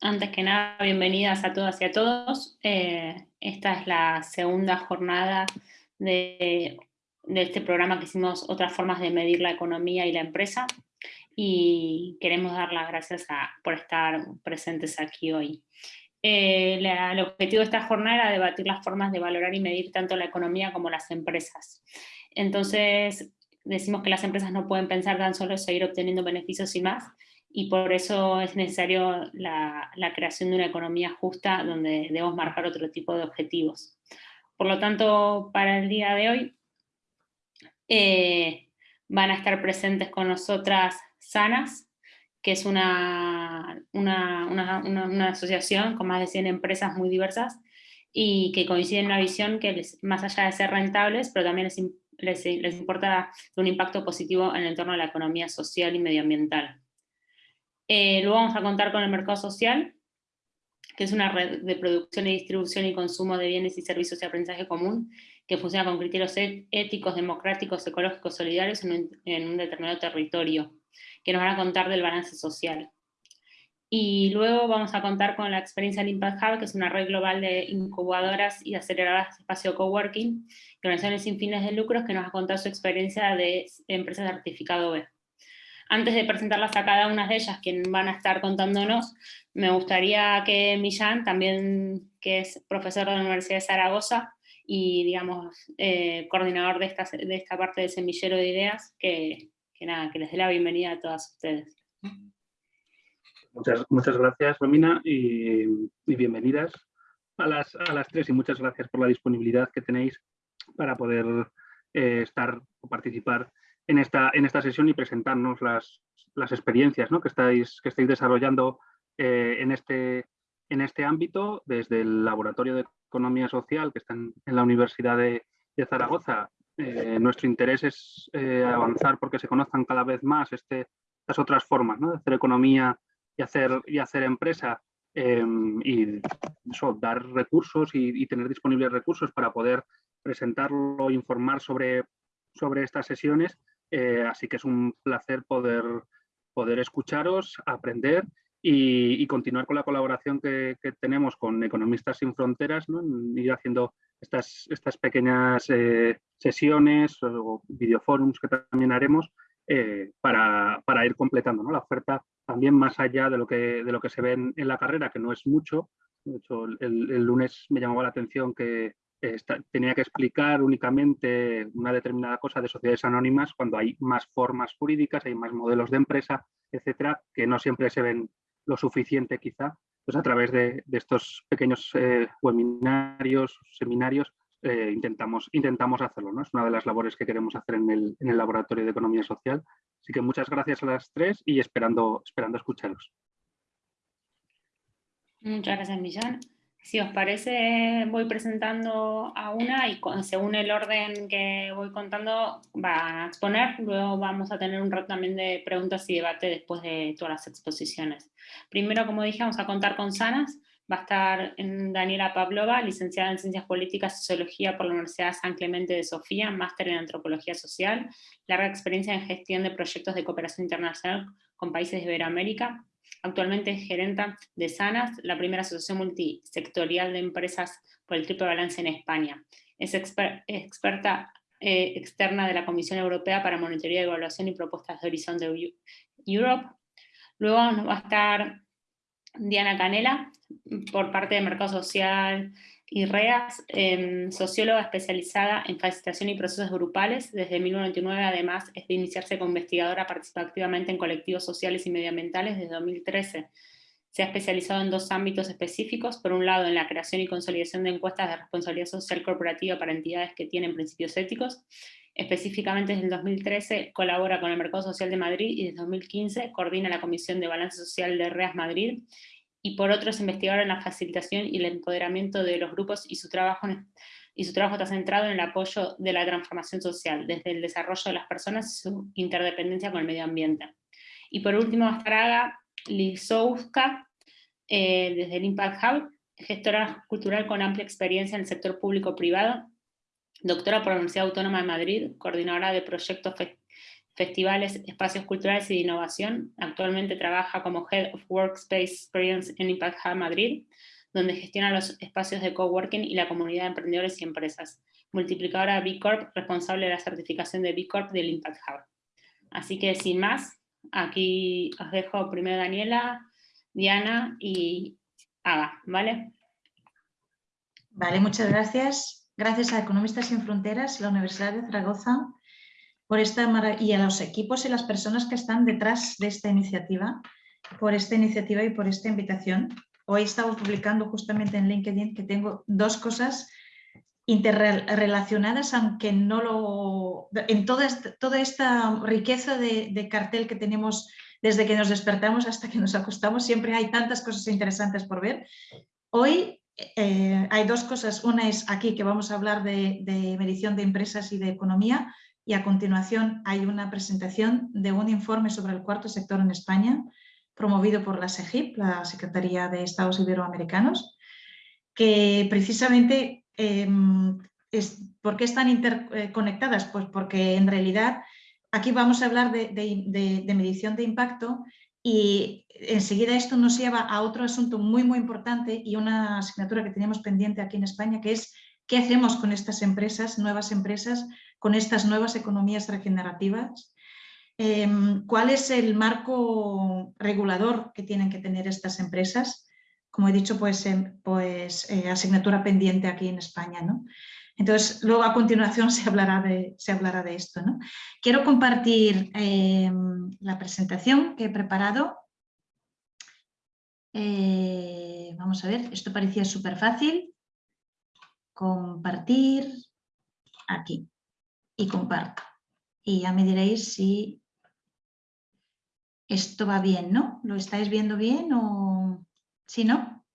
Antes que nada, bienvenidas a todas y a todos. Eh, esta es la segunda jornada de, este programa que hicimos Otras formas de medir la economía y la empresa. Y queremos dar las gracias por estar presentes aquí hoy. Eh, el objetivo de esta jornada era debatir las formas de valorar y medir tanto la economía como las empresas. Entonces, decimos que las empresas no pueden pensar tan solo en seguir obteniendo beneficios y más, y por eso es necesario la, creación de una economía justa donde debemos marcar otro tipo de objetivos. Por lo tanto, para el día de hoy eh, van a estar presentes con nosotras Sanas, que es una, una, asociación con más de 100 empresas muy diversas y que coinciden en una visión que más allá de ser rentables, pero también les, les, les importa un impacto positivo en el entorno de la economía social y medioambiental. Eh, luego vamos a contar con el mercado social, que es una red de producción y distribución y consumo de bienes y servicios de aprendizaje común, que funciona con criterios e-, éticos, democráticos, ecológicos, solidarios en un, determinado territorio, que nos van a contar del balance social. Y luego vamos a contar con la experiencia del Impact Hub, que es una red global de incubadoras y aceleradoras de espacio coworking, organizaciones sin fines de lucros, que nos va a contar su experiencia de empresas de certificado B. Antes de presentarlas a cada una de ellas, quien van a estar contándonos, me gustaría que Millán, también que es profesor de la Universidad de Zaragoza y digamos eh, coordinador de esta, de esta parte del semillero de ideas, que, nada, que les dé la bienvenida a todas ustedes. Muchas, muchas gracias, Romina, y, bienvenidas a las, a las tres, y muchas gracias por la disponibilidad que tenéis para poder eh, estar o participar en esta, en esta sesión y presentarnos las, las experiencias ¿no? que, estáis, que estáis desarrollando eh, en, este, en este ámbito, desde el Laboratorio de Economía Social que está en, la Universidad de, de Zaragoza. Eh, nuestro interés es eh, avanzar porque se conozcan cada vez más este, estas otras formas ¿no? de hacer economía y hacer, y hacer empresa em, y eso, dar recursos y, y, tener disponibles recursos para poder presentarlo, informar sobre, sobre estas sesiones eh, así que es un placer poder, poder escucharos, aprender y, continuar con la colaboración que, tenemos con Economistas Sin Fronteras, ir haciendo estas, estas pequeñas eh, sesiones o videoforums que también haremos eh, para, ir completando la oferta también más allá de lo que, de lo que se ve en, la carrera, que no es mucho. De hecho, el lunes me llamaba la atención que tenía que explicar únicamente una determinada cosa de sociedades anónimas cuando hay más formas jurídicas, hay más modelos de empresa, etcétera, que no siempre se ven lo suficiente quizá. Pues a través de, estos pequeños eh, webinarios, seminarios, eh, intentamos, intentamos hacerlo. ¿no? Es una de las labores que queremos hacer en el, en el Laboratorio de Economía Social. Así que muchas gracias a las tres y esperando, esperando escucharos. Muchas gracias, Millán. Si os parece, voy presentando a una y según el orden que voy contando va a exponer, luego vamos a tener un rato también de preguntas y debate después de todas las exposiciones. Primero, como dije, vamos a contar con Sanas, va a estar Daniela Pavlova, licenciada en Ciencias Políticas y Sociología por la Universidad San Clemente de Sofía, máster en Antropología Social, larga experiencia en gestión de proyectos de cooperación internacional con países de Iberoamérica, Actualmente es gerenta de SANAS, la primera asociación multisectorial de empresas por el triple balance en España. Es experta eh, externa de la Comisión Europea para Monitoría, Evaluación y Propuestas de Horizon de Europe. Luego nos va a estar Diana Canela, por parte de Mercado Social y REAS, em, socióloga especializada en facilitación y procesos grupales. Desde 1999, además, es de iniciarse como investigadora, participa activamente en colectivos sociales y medioambientales desde 2013. Se ha especializado en dos ámbitos específicos, por un lado en la creación y consolidación de encuestas de responsabilidad social corporativa para entidades que tienen principios éticos, específicamente desde el 2013 colabora con el Mercado Social de Madrid y desde 2015 coordina la Comisión de Balance Social de REAS Madrid y por otro es investigador en la facilitación y el empoderamiento de los grupos y su trabajo, y su trabajo está centrado en el apoyo de la transformación social, desde el desarrollo de las personas y su interdependencia con el medio ambiente. Y por último, Astraga Lisowska, eh, desde el Impact Hub, gestora cultural con amplia experiencia en el sector público-privado, doctora por la Universidad Autónoma de Madrid, coordinadora de proyectos festivales, espacios culturales y de innovación. Actualmente trabaja como Head of Workspace Experience en Impact Hub Madrid, donde gestiona los espacios de coworking y la comunidad de emprendedores y empresas. Multiplicadora B Corp, responsable de la certificación de B Corp del Impact Hub. Así que sin más, aquí os dejo primero Daniela, Diana y Aga, ¿vale? Vale, muchas gracias. Gracias a Economistas Sin Fronteras, la Universidad de Zaragoza, por esta y a los equipos y las personas que están detrás de esta iniciativa, por esta iniciativa y por esta invitación. Hoy estamos publicando justamente en LinkedIn que tengo dos cosas interrelacionadas, aunque no lo... En toda esta, toda esta riqueza de, cartel que tenemos desde que nos despertamos hasta que nos acostamos, siempre hay tantas cosas interesantes por ver. Hoy eh, hay dos cosas. Una es aquí que vamos a hablar de medición de empresas y de economía, y a continuación hay una presentación de un informe sobre el cuarto sector en España, promovido por la SEGIP, la Secretaría de Estados Iberoamericanos, que precisamente, em, es, ¿por qué están interconectadas? Pues porque en realidad aquí vamos a hablar de, medición de impacto y enseguida esto nos lleva a otro asunto muy, muy importante y una asignatura que teníamos pendiente aquí en España, que es qué hacemos con estas empresas, nuevas empresas, con estas nuevas economías regenerativas, em, cuál es el marco regulador que tienen que tener estas empresas. Como he dicho, pues, em, pues eh, asignatura pendiente aquí en España. ¿no? Entonces, luego a continuación se hablará de, esto. Quiero compartir em, la presentación que he preparado. Eh, vamos a ver, esto parecía súper fácil. Compartir aquí y comparto. Y ya me diréis si esto va bien, ¿no? ¿Lo estáis viendo bien o si no?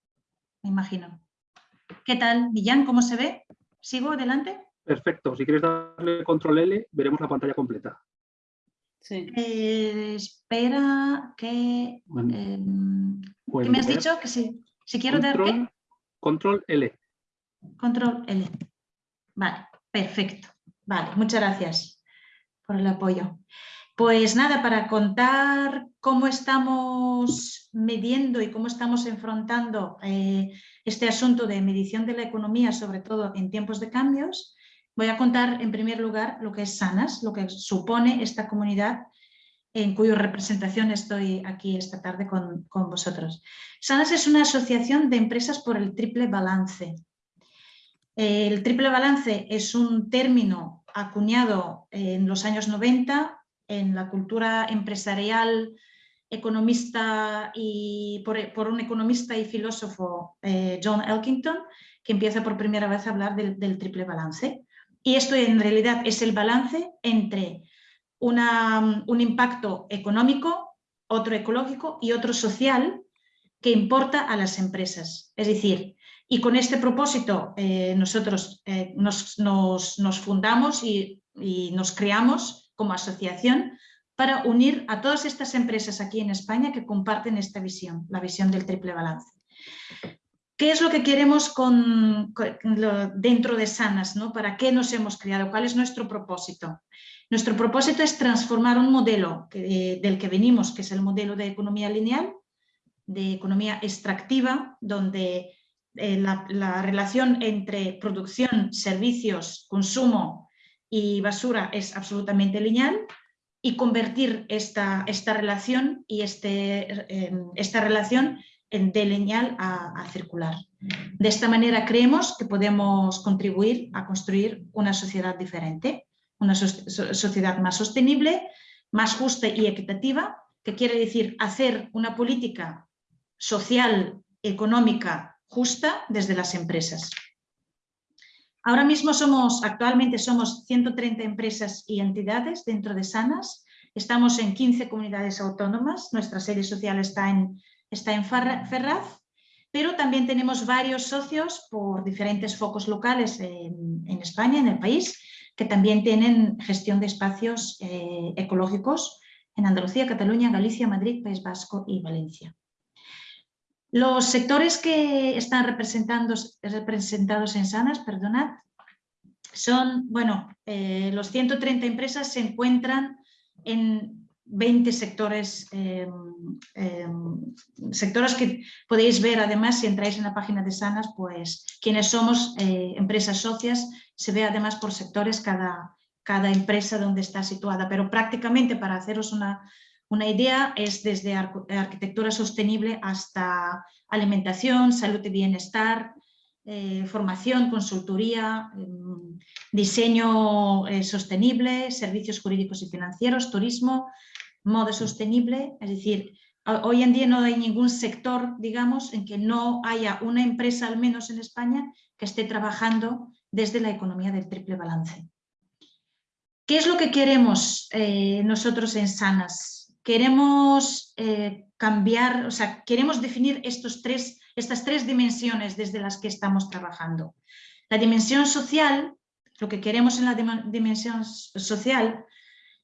Me imagino. ¿Qué tal, Millán? ¿Cómo se ve? ¿Sigo adelante? Perfecto. Si quieres darle control L, veremos la pantalla completa. Sí. Eh, espera que... Em, ¿Qué me has dicho? Que si, si quiero control, dar qué? Control L. Control L. Vale, perfecto. Vale, muchas gracias por el apoyo. Pues nada, para contar cómo estamos midiendo y cómo estamos enfrentando eh, este asunto de medición de la economía, sobre todo en tiempos de cambios, voy a contar en primer lugar lo que es SANAS, lo que supone esta comunidad en cuya representación estoy aquí esta tarde con, con vosotros. SANAS es una asociación de empresas por el triple balance. El triple balance es un término acuñado en los años 90 en la cultura empresarial, economista y por, un economista y filósofo, eh, John Elkington, que empieza por primera vez a hablar del, triple balance. Y esto en realidad es el balance entre un impacto económico, otro ecológico y otro social que importa a las empresas. Es decir, y con este propósito eh, nosotros eh, nos, fundamos y, nos creamos como asociación para unir a todas estas empresas aquí en España que comparten esta visión, la visión del triple balance. ¿Qué es lo que queremos con, dentro de Sanas? ¿no? ¿Para qué nos hemos creado? ¿Cuál es nuestro propósito? Nuestro propósito es transformar un modelo del que venimos, que es el modelo de economía lineal, de economía extractiva, donde eh, la, relación entre producción, servicios, consumo y basura es absolutamente lineal y convertir esta, esta relación y este, em, esta relación de lineal a, circular. De esta manera creemos que podemos contribuir a construir una sociedad diferente, una sociedad más sostenible, más justa y equitativa, que quiere decir hacer una política social, económica justa desde las empresas. Ahora mismo somos, actualmente somos 130 empresas y entidades dentro de SANAS, estamos en 15 comunidades autónomas, nuestra sede social está en, está en Ferraz, pero también tenemos varios socios por diferentes focos locales en, España, en el país, que también tienen gestión de espacios eh, ecológicos en Andalucía, Cataluña, Galicia, Madrid, País Vasco y Valencia. Los sectores que están representados en Sanas, perdonad, son, bueno, eh, los 130 empresas se encuentran en 20 sectores, em, em, sectores que podéis ver además si entráis en la página de Sanas, pues quienes somos eh, empresas socias, se ve además por sectores cada, cada empresa donde está situada, pero prácticamente para haceros una, una idea es desde arquitectura sostenible hasta alimentación, salud y bienestar, eh, formación, consultoría, em, diseño eh, sostenible, servicios jurídicos y financieros, turismo, modo sostenible, es decir, hoy en día no hay ningún sector, digamos, en que no haya una empresa, al menos en España, que esté trabajando desde la economía del triple balance. ¿Qué es lo que queremos eh, nosotros en Sanas? Queremos cambiar, o sea, queremos definir estos tres estas tres dimensiones desde las que estamos trabajando. La dimensión social, lo que queremos en la dimensión social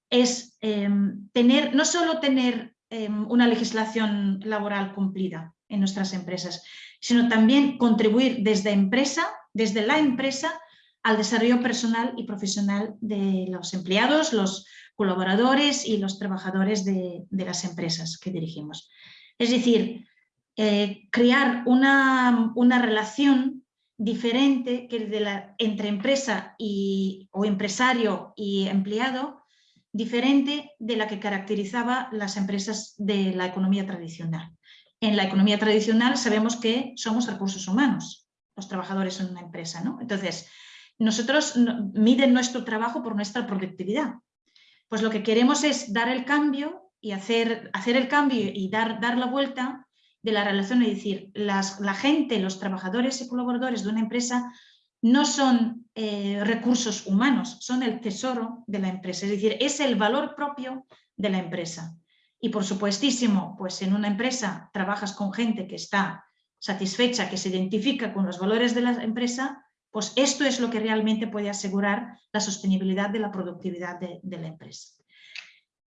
es em, tener, no solo tener em, una legislación laboral cumplida en nuestras empresas, sino también contribuir desde empresa, desde la empresa, al desarrollo personal y profesional de los empleados, los colaboradores y los trabajadores de, las empresas que dirigimos. Es decir, eh, crear una, relación diferente que entre empresa y, o empresario y empleado, diferente de la que caracterizaba las empresas de la economía tradicional. En la economía tradicional sabemos que somos recursos humanos, los trabajadores en una empresa. ¿no? Entonces, nosotros miden nuestro trabajo por nuestra productividad. Pues lo que queremos es dar el cambio y hacer, hacer el cambio y dar, dar la vuelta de la relación, es decir, la gente, los trabajadores y colaboradores de una empresa no son eh, recursos humanos, son el tesoro de la empresa, es decir, es el valor propio de la empresa. Y por supuestísimo, pues en una empresa trabajas con gente que está satisfecha, que se identifica con los valores de la empresa, pues esto es lo que realmente puede asegurar la sostenibilidad de la productividad de la empresa.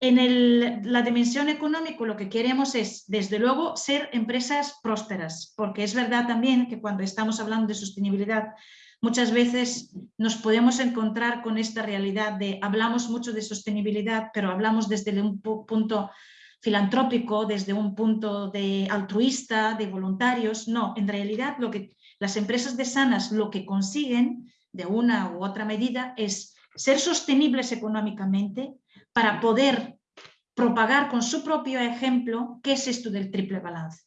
En la dimensión económica lo que queremos es, desde luego, ser empresas prósperas, porque es verdad también que cuando estamos hablando de sostenibilidad, muchas veces nos podemos encontrar con esta realidad de hablamos mucho de sostenibilidad, pero hablamos desde un punto filantrópico, desde un punto de altruista, de voluntarios. No, en realidad lo que las empresas de sanas lo que consiguen de una u otra medida es ser sostenibles económicamente, para poder propagar con su propio ejemplo qué es esto del triple balance.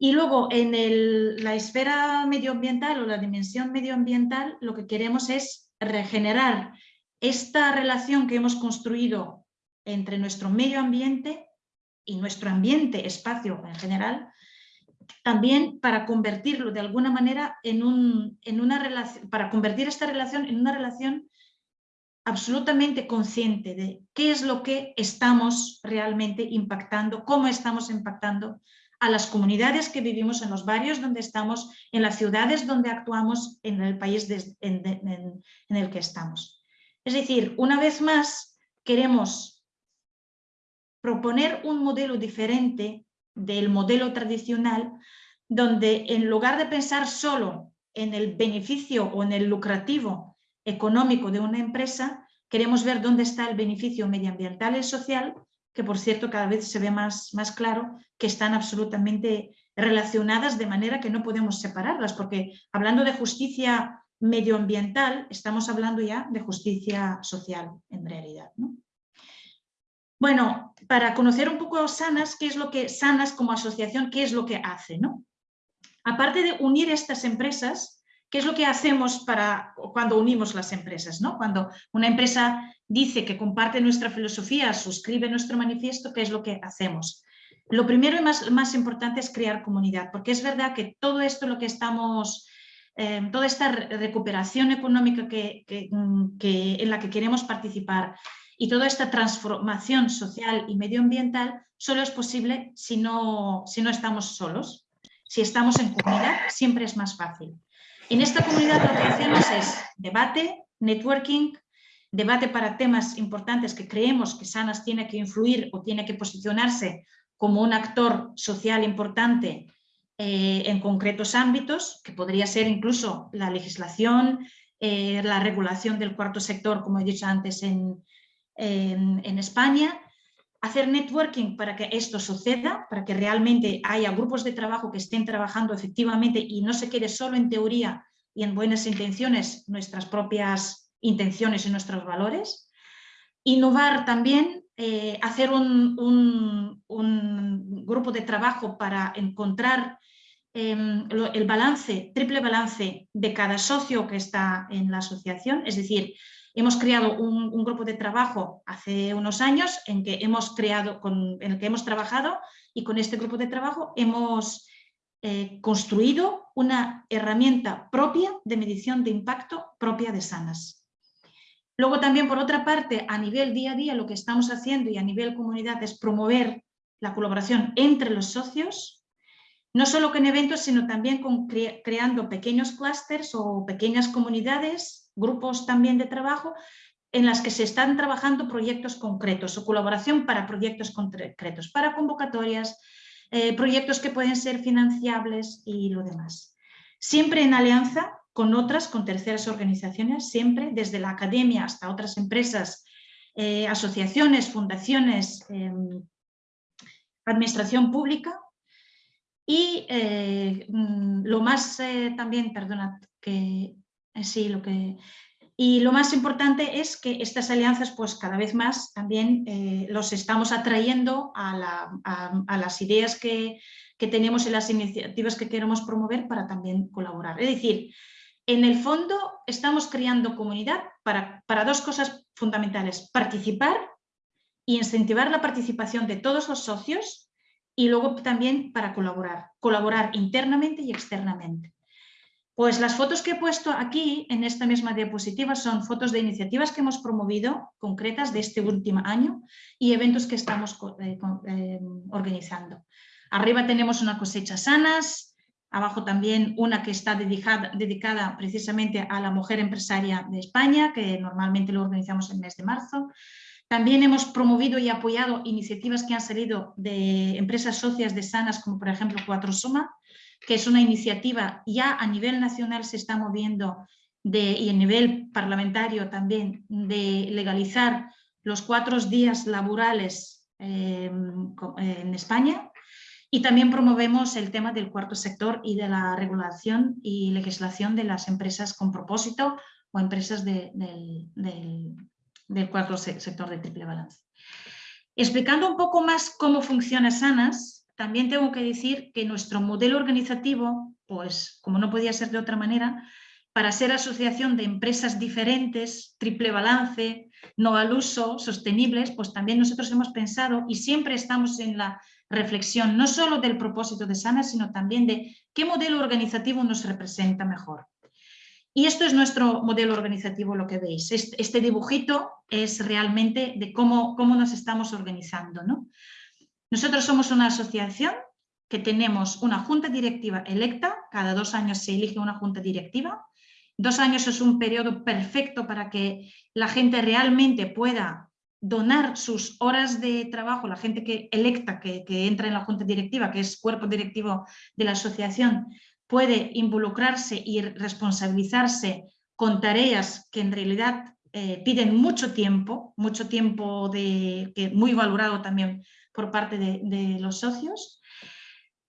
Y luego en la esfera medioambiental o la dimensión medioambiental lo que queremos es regenerar esta relación que hemos construido entre nuestro medio ambiente y nuestro ambiente, espacio en general, también para convertirlo de alguna manera en, un, en una relación, para convertir esta relación en una relación absolutamente consciente de qué es lo que estamos realmente impactando, cómo estamos impactando a las comunidades que vivimos en los barrios donde estamos, en las ciudades donde actuamos, en el país en, el que estamos. Es decir, una vez más, queremos proponer un modelo diferente del modelo tradicional, donde en lugar de pensar solo en el beneficio o en el lucrativo económico de una empresa, queremos ver dónde está el beneficio medioambiental y social, que por cierto cada vez se ve más, más claro que están absolutamente relacionadas de manera que no podemos separarlas, porque hablando de justicia medioambiental, estamos hablando ya de justicia social en realidad. Bueno, para conocer un poco Sanas, qué es lo que Sanas como asociación, qué es lo que hace. ¿no? Aparte de unir estas empresas, ¿Qué es lo que hacemos para, cuando unimos las empresas? ¿no? Cuando una empresa dice que comparte nuestra filosofía, suscribe nuestro manifiesto, ¿qué es lo que hacemos? Lo primero y más, más importante es crear comunidad, porque es verdad que todo esto lo que estamos, eh, toda esta recuperación económica que, que, en la que queremos participar y toda esta transformación social y medioambiental solo es posible si no, si no estamos solos. Si estamos en comunidad siempre es más fácil. En esta comunidad lo que hacemos es debate, networking, debate para temas importantes que creemos que Sanas tiene que influir o tiene que posicionarse como un actor social importante eh, en concretos ámbitos, que podría ser incluso la legislación, eh, la regulación del cuarto sector, como he dicho antes, en España, hacer networking para que esto suceda, para que realmente haya grupos de trabajo que estén trabajando efectivamente y no se quede solo en teoría y en buenas intenciones nuestras propias intenciones y nuestros valores. Innovar también, eh, hacer un, grupo de trabajo para encontrar em, el balance, triple balance de cada socio que está en la asociación, es decir, Hemos creado un, grupo de trabajo hace unos años en, que hemos creado, en el que hemos trabajado y con este grupo de trabajo hemos eh, construido una herramienta propia de medición de impacto propia de Sanas. Luego también, por otra parte, a nivel día a día, lo que estamos haciendo y a nivel comunidad es promover la colaboración entre los socios, no solo con eventos, sino también con creando pequeños clústeres o pequeñas comunidades grupos también de trabajo en las que se están trabajando proyectos concretos o colaboración para proyectos concretos, para convocatorias, eh, proyectos que pueden ser financiables y lo demás. Siempre en alianza con otras, con terceras organizaciones, siempre desde la academia hasta otras empresas, eh, asociaciones, fundaciones, em, administración pública y eh, mm, lo más también, perdona, que sí, lo que... Y lo más importante es que estas alianzas, pues cada vez más también eh, los estamos atrayendo a, las ideas que, tenemos y las iniciativas que queremos promover para también colaborar. Es decir, en el fondo estamos creando comunidad para, para dos cosas fundamentales, participar y incentivar la participación de todos los socios y luego también para colaborar, colaborar internamente y externamente. Pues las fotos que he puesto aquí en esta misma diapositiva son fotos de iniciativas que hemos promovido, concretas de este último año, y eventos que estamos eh, eh, organizando. Arriba tenemos una cosecha sanas, abajo también una que está dedicada, precisamente a la mujer empresaria de España, que normalmente lo organizamos en el mes de marzo. También hemos promovido y apoyado iniciativas que han salido de empresas socias de Sanas, como por ejemplo Cuatro Soma, que es una iniciativa ya a nivel nacional se está moviendo y a nivel parlamentario también de legalizar los cuatro días laborales em, en España y también promovemos el tema del cuarto sector y de la regulación y legislación de las empresas con propósito o empresas del, del cuarto sector de triple balance. Explicando un poco más cómo funciona SANAS, también tengo que decir que nuestro modelo organizativo, pues como no podía ser de otra manera, para ser asociación de empresas diferentes, triple balance, no al uso, sostenibles, pues también nosotros hemos pensado y siempre estamos en la reflexión no solo del propósito de Sana, sino también de qué modelo organizativo nos representa mejor. Y esto es nuestro modelo organizativo, lo que veis. Este, dibujito es realmente de cómo, cómo nos estamos organizando. ¿no? Nosotros somos una asociación que tenemos una junta directiva electa, cada dos años se elige una junta directiva. Dos años es un periodo perfecto para que la gente realmente pueda donar sus horas de trabajo, la gente que electa, que, entra en la junta directiva, que es cuerpo directivo de la asociación, puede involucrarse y responsabilizarse con tareas que en realidad eh, piden mucho tiempo, mucho tiempo de, muy valorado también por parte de, los socios.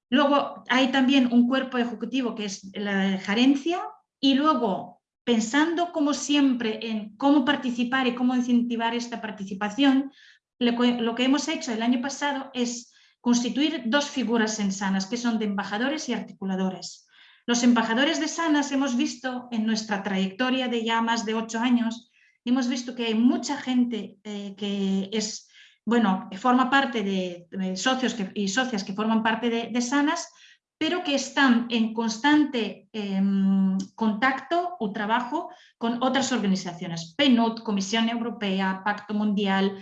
Luego hay también un cuerpo ejecutivo que es la gerencia y luego pensando como siempre en cómo participar y cómo incentivar esta participación, lo que hemos hecho el año pasado es constituir dos figuras en Sanas, que son de embajadores y articuladores. Los embajadores de Sanas hemos visto en nuestra trayectoria de ya más de ocho años, hemos visto que hay mucha gente eh, que es bueno, forma parte de, socios y socias que forman parte de, SANAS, pero que están en constante em, contacto o trabajo con otras organizaciones, PNUD, Comisión Europea, Pacto Mundial.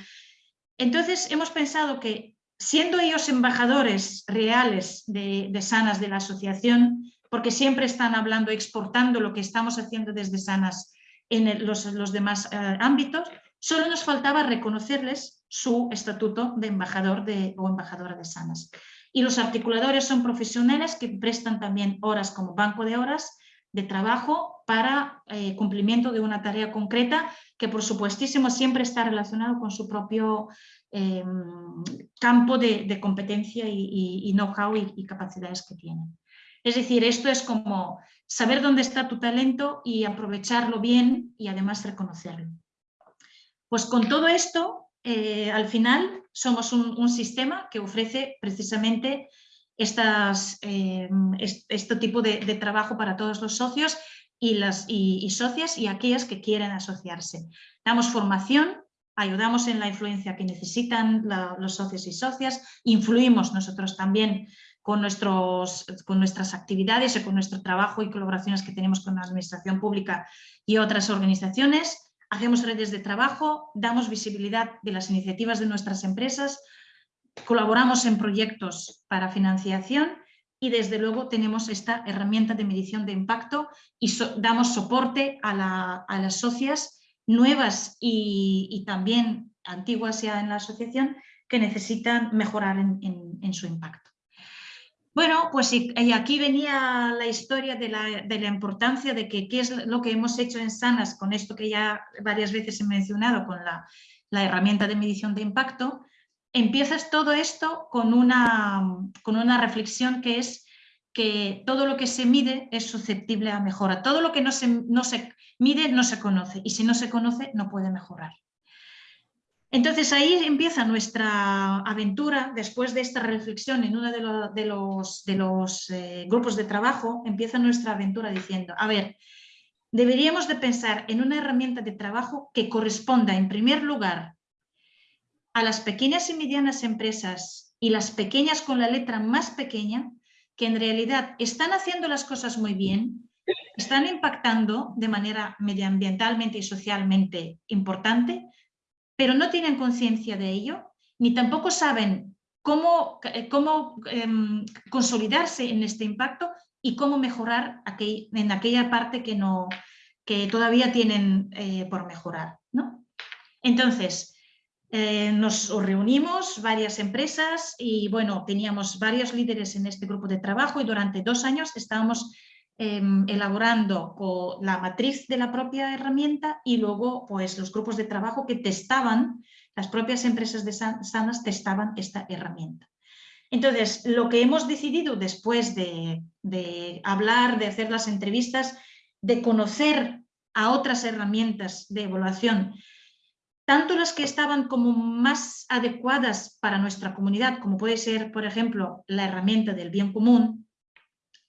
Entonces hemos pensado que siendo ellos embajadores reales de, SANAS de la asociación, porque siempre están hablando, exportando lo que estamos haciendo desde SANAS en los, demás eh, ámbitos, solo nos faltaba reconocerles su estatuto de embajador o embajadora de sanas. Y los articuladores son profesionales que prestan también horas como banco de horas de trabajo para eh, cumplimiento de una tarea concreta que por supuestísimo siempre está relacionado con su propio em, campo de, competencia y, know-how y, capacidades que tienen. Es decir, esto es como saber dónde está tu talento y aprovecharlo bien y además reconocerlo. Pues con todo esto, eh, al final somos un, sistema que ofrece precisamente em, este tipo de, trabajo para todos los socios y, las, socias y aquellas que quieren asociarse. Damos formación, ayudamos en la influencia que necesitan los socios y socias, influimos nosotros también con, con nuestras actividades y con nuestro trabajo y colaboraciones que tenemos con la administración pública y otras organizaciones, hacemos redes de trabajo, damos visibilidad de las iniciativas de nuestras empresas, colaboramos en proyectos para financiación y desde luego tenemos esta herramienta de medición de impacto y damos soporte a, las socias nuevas y, también antiguas ya en la asociación que necesitan mejorar en, su impacto. Bueno, pues aquí venía la historia de la, importancia de que qué es lo que hemos hecho en Sanas con esto que ya varias veces he mencionado con la, la herramienta de medición de impacto, empiezas todo esto con una, con una reflexión que es que todo lo que se mide es susceptible a mejora. Todo lo que no se, no se mide no se conoce y si no se conoce no puede mejorar. Entonces ahí empieza nuestra aventura, después de esta reflexión en uno de, los, eh, grupos de trabajo, empieza nuestra aventura diciendo, a ver, deberíamos de pensar en una herramienta de trabajo que corresponda en primer lugar a las pequeñas y medianas empresas y las pequeñas con la letra más pequeña, que en realidad están haciendo las cosas muy bien, están impactando de manera medioambientalmente y socialmente importante, pero no tienen conciencia de ello, ni tampoco saben cómo, eh, cómo em, consolidarse en este impacto y cómo mejorar en aquella parte que, no, que todavía tienen eh, por mejorar. ¿no? Entonces, eh, nos reunimos varias empresas y bueno, teníamos varios líderes en este grupo de trabajo y durante dos años estábamos em, elaborando la matriz de la propia herramienta y luego pues los grupos de trabajo que testaban, las propias empresas de Sanas testaban esta herramienta. Entonces, lo que hemos decidido después de, de hablar, de hacer las entrevistas, de conocer a otras herramientas de evaluación tanto las que estaban como más adecuadas para nuestra comunidad, como puede ser, por ejemplo, la herramienta del bien común,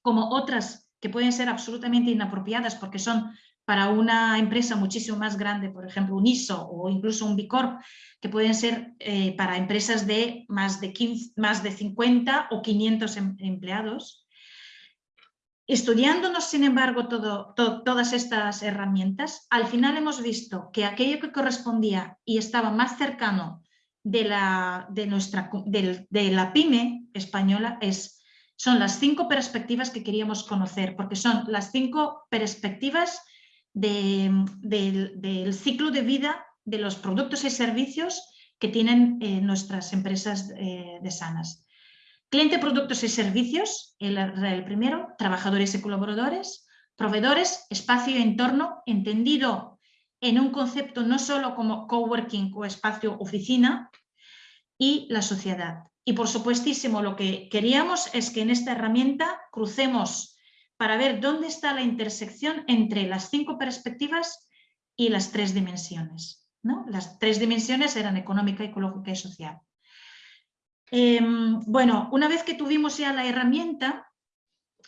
como otras que pueden ser absolutamente inapropiadas porque son para una empresa muchísimo más grande, por ejemplo un ISO o incluso un Bicorp, que pueden ser eh, para empresas de más de, 15, más de 50 o 500 em, empleados, Estudiándonos, sin embargo, todas estas herramientas, al final hemos visto que aquello que correspondía y estaba más cercano de la, de nuestra, de, la pyme española es, son las cinco perspectivas que queríamos conocer, porque son las cinco perspectivas del ciclo de vida de los productos y servicios que tienen eh, nuestras empresas eh, de sanas. Cliente, productos y servicios, el, primero, trabajadores y colaboradores, proveedores, espacio y entorno, entendido en un concepto no solo como coworking o espacio oficina, y la sociedad. Y por supuestísimo lo que queríamos es que en esta herramienta crucemos para ver dónde está la intersección entre las cinco perspectivas y las tres dimensiones. ¿no? Las tres dimensiones eran económica, ecológica y social. Em, bueno, una vez que tuvimos ya la herramienta,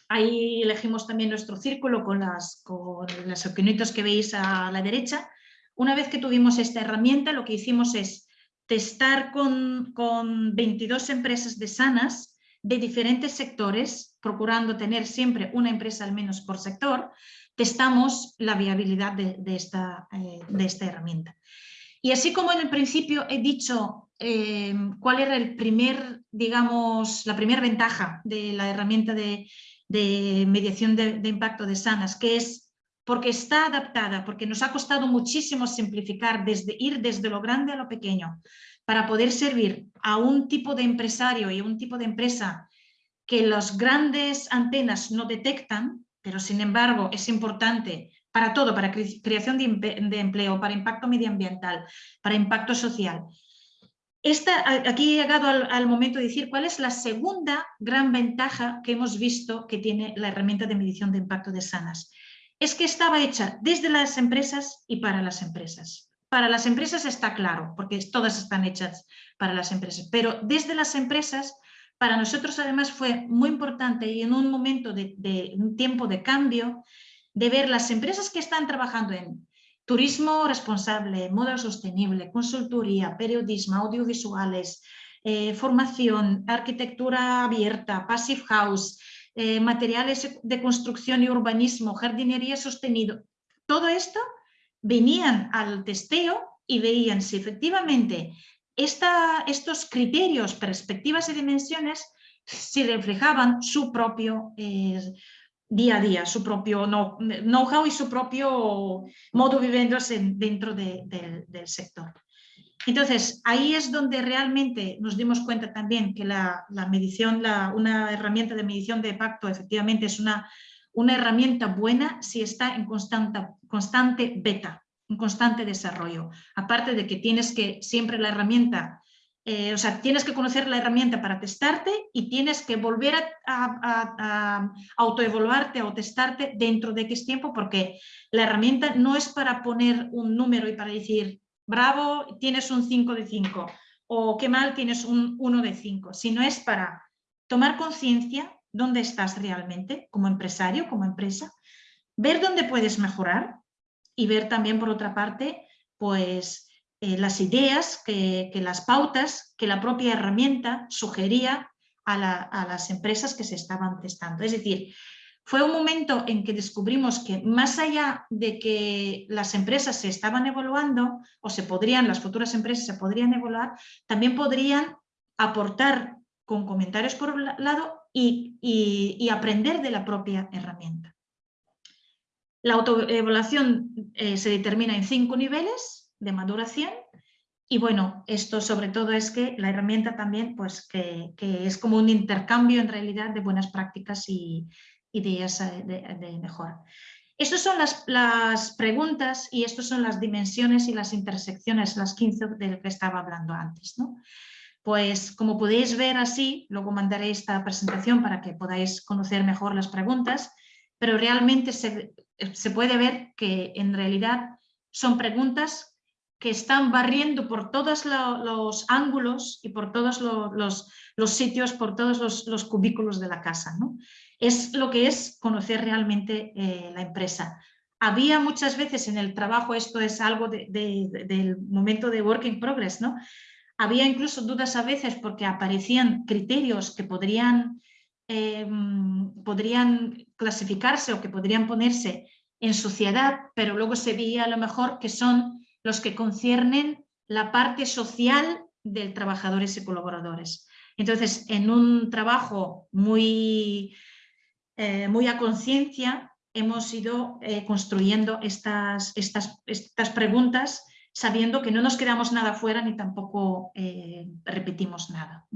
ahí elegimos también nuestro círculo con, las, con los que veis a la derecha. Una vez que tuvimos esta herramienta, lo que hicimos es testar con, con 22 empresas de sanas de diferentes sectores, procurando tener siempre una empresa al menos por sector, testamos la viabilidad de, esta, eh, de esta herramienta. Y así como en el principio he dicho Em, cuál era el primer, digamos, la primera ventaja de la herramienta de, mediación de, impacto de Sanas, que es porque está adaptada, porque nos ha costado muchísimo simplificar, desde ir desde lo grande a lo pequeño, para poder servir a un tipo de empresario y a un tipo de empresa que las grandes antenas no detectan, pero sin embargo es importante para todo, para creación de, empleo, para impacto medioambiental, para impacto social. Aquí he llegado al, momento de decir cuál es la segunda gran ventaja que hemos visto que tiene la herramienta de medición de impacto de Sanas. Es que estaba hecha desde las empresas y para las empresas. Para las empresas está claro, porque todas están hechas para las empresas, pero desde las empresas, para nosotros además fue muy importante y en un momento de, un tiempo de cambio, de ver las empresas que están trabajando en turismo responsable, moda sostenible, consultoría, periodismo, audiovisuales, eh, formación, arquitectura abierta, passive house, eh, materiales de construcción y urbanismo, jardinería sostenido. Todo esto venían al testeo y veían si efectivamente estos criterios, perspectivas y dimensiones si reflejaban su propio eh, día a día, su propio know-how y su propio modo viviéndose dentro del sector. Entonces, ahí es donde realmente nos dimos cuenta también que la, medición, una herramienta de medición de impacto efectivamente es una, una herramienta buena si está en constante, constante beta, en constante desarrollo. Aparte de que tienes que siempre la herramienta eh, o sea, tienes que conocer la herramienta para testarte y tienes que volver a, autoevaluarte o testarte dentro de X tiempo porque la herramienta no es para poner un número y para decir, bravo, tienes un 5 de 5 o qué mal, tienes un 1 de 5, sino es para tomar conciencia dónde estás realmente como empresario, como empresa, ver dónde puedes mejorar y ver también por otra parte, pues eh, las ideas, que, las pautas que la propia herramienta sugería a, las empresas que se estaban testando. Es decir, fue un momento en que descubrimos que más allá de que las empresas se estaban evaluando o se podrían, las futuras empresas se podrían evaluar, también podrían aportar con comentarios por un lado y, aprender de la propia herramienta. La autoevaluación eh, se determina en cinco niveles, de maduración. Y bueno, esto sobre todo es que la herramienta también, pues que, es como un intercambio en realidad de buenas prácticas y ideas eh, de, mejora. Estas son las, las, preguntas y estas son las dimensiones y las intersecciones, las 15 de que estaba hablando antes. ¿no? Pues como podéis ver así, luego mandaré esta presentación para que podáis conocer mejor las preguntas, pero realmente se, se puede ver que en realidad son preguntas que están barriendo por todos los ángulos y por todos los, sitios, por todos los, cubículos de la casa. ¿no? Es lo que es conocer realmente eh, la empresa. Había muchas veces en el trabajo, esto es algo del momento de work in progress, ¿no? había incluso dudas a veces porque aparecían criterios que podrían, em, podrían clasificarse o que podrían ponerse en sociedad, pero luego se veía a lo mejor que son los que conciernen la parte social de trabajadores y colaboradores. Entonces, en un trabajo muy, eh, muy a conciencia, hemos ido eh, construyendo estas, estas, estas, preguntas sabiendo que no nos quedamos nada fuera ni tampoco eh, repetimos nada.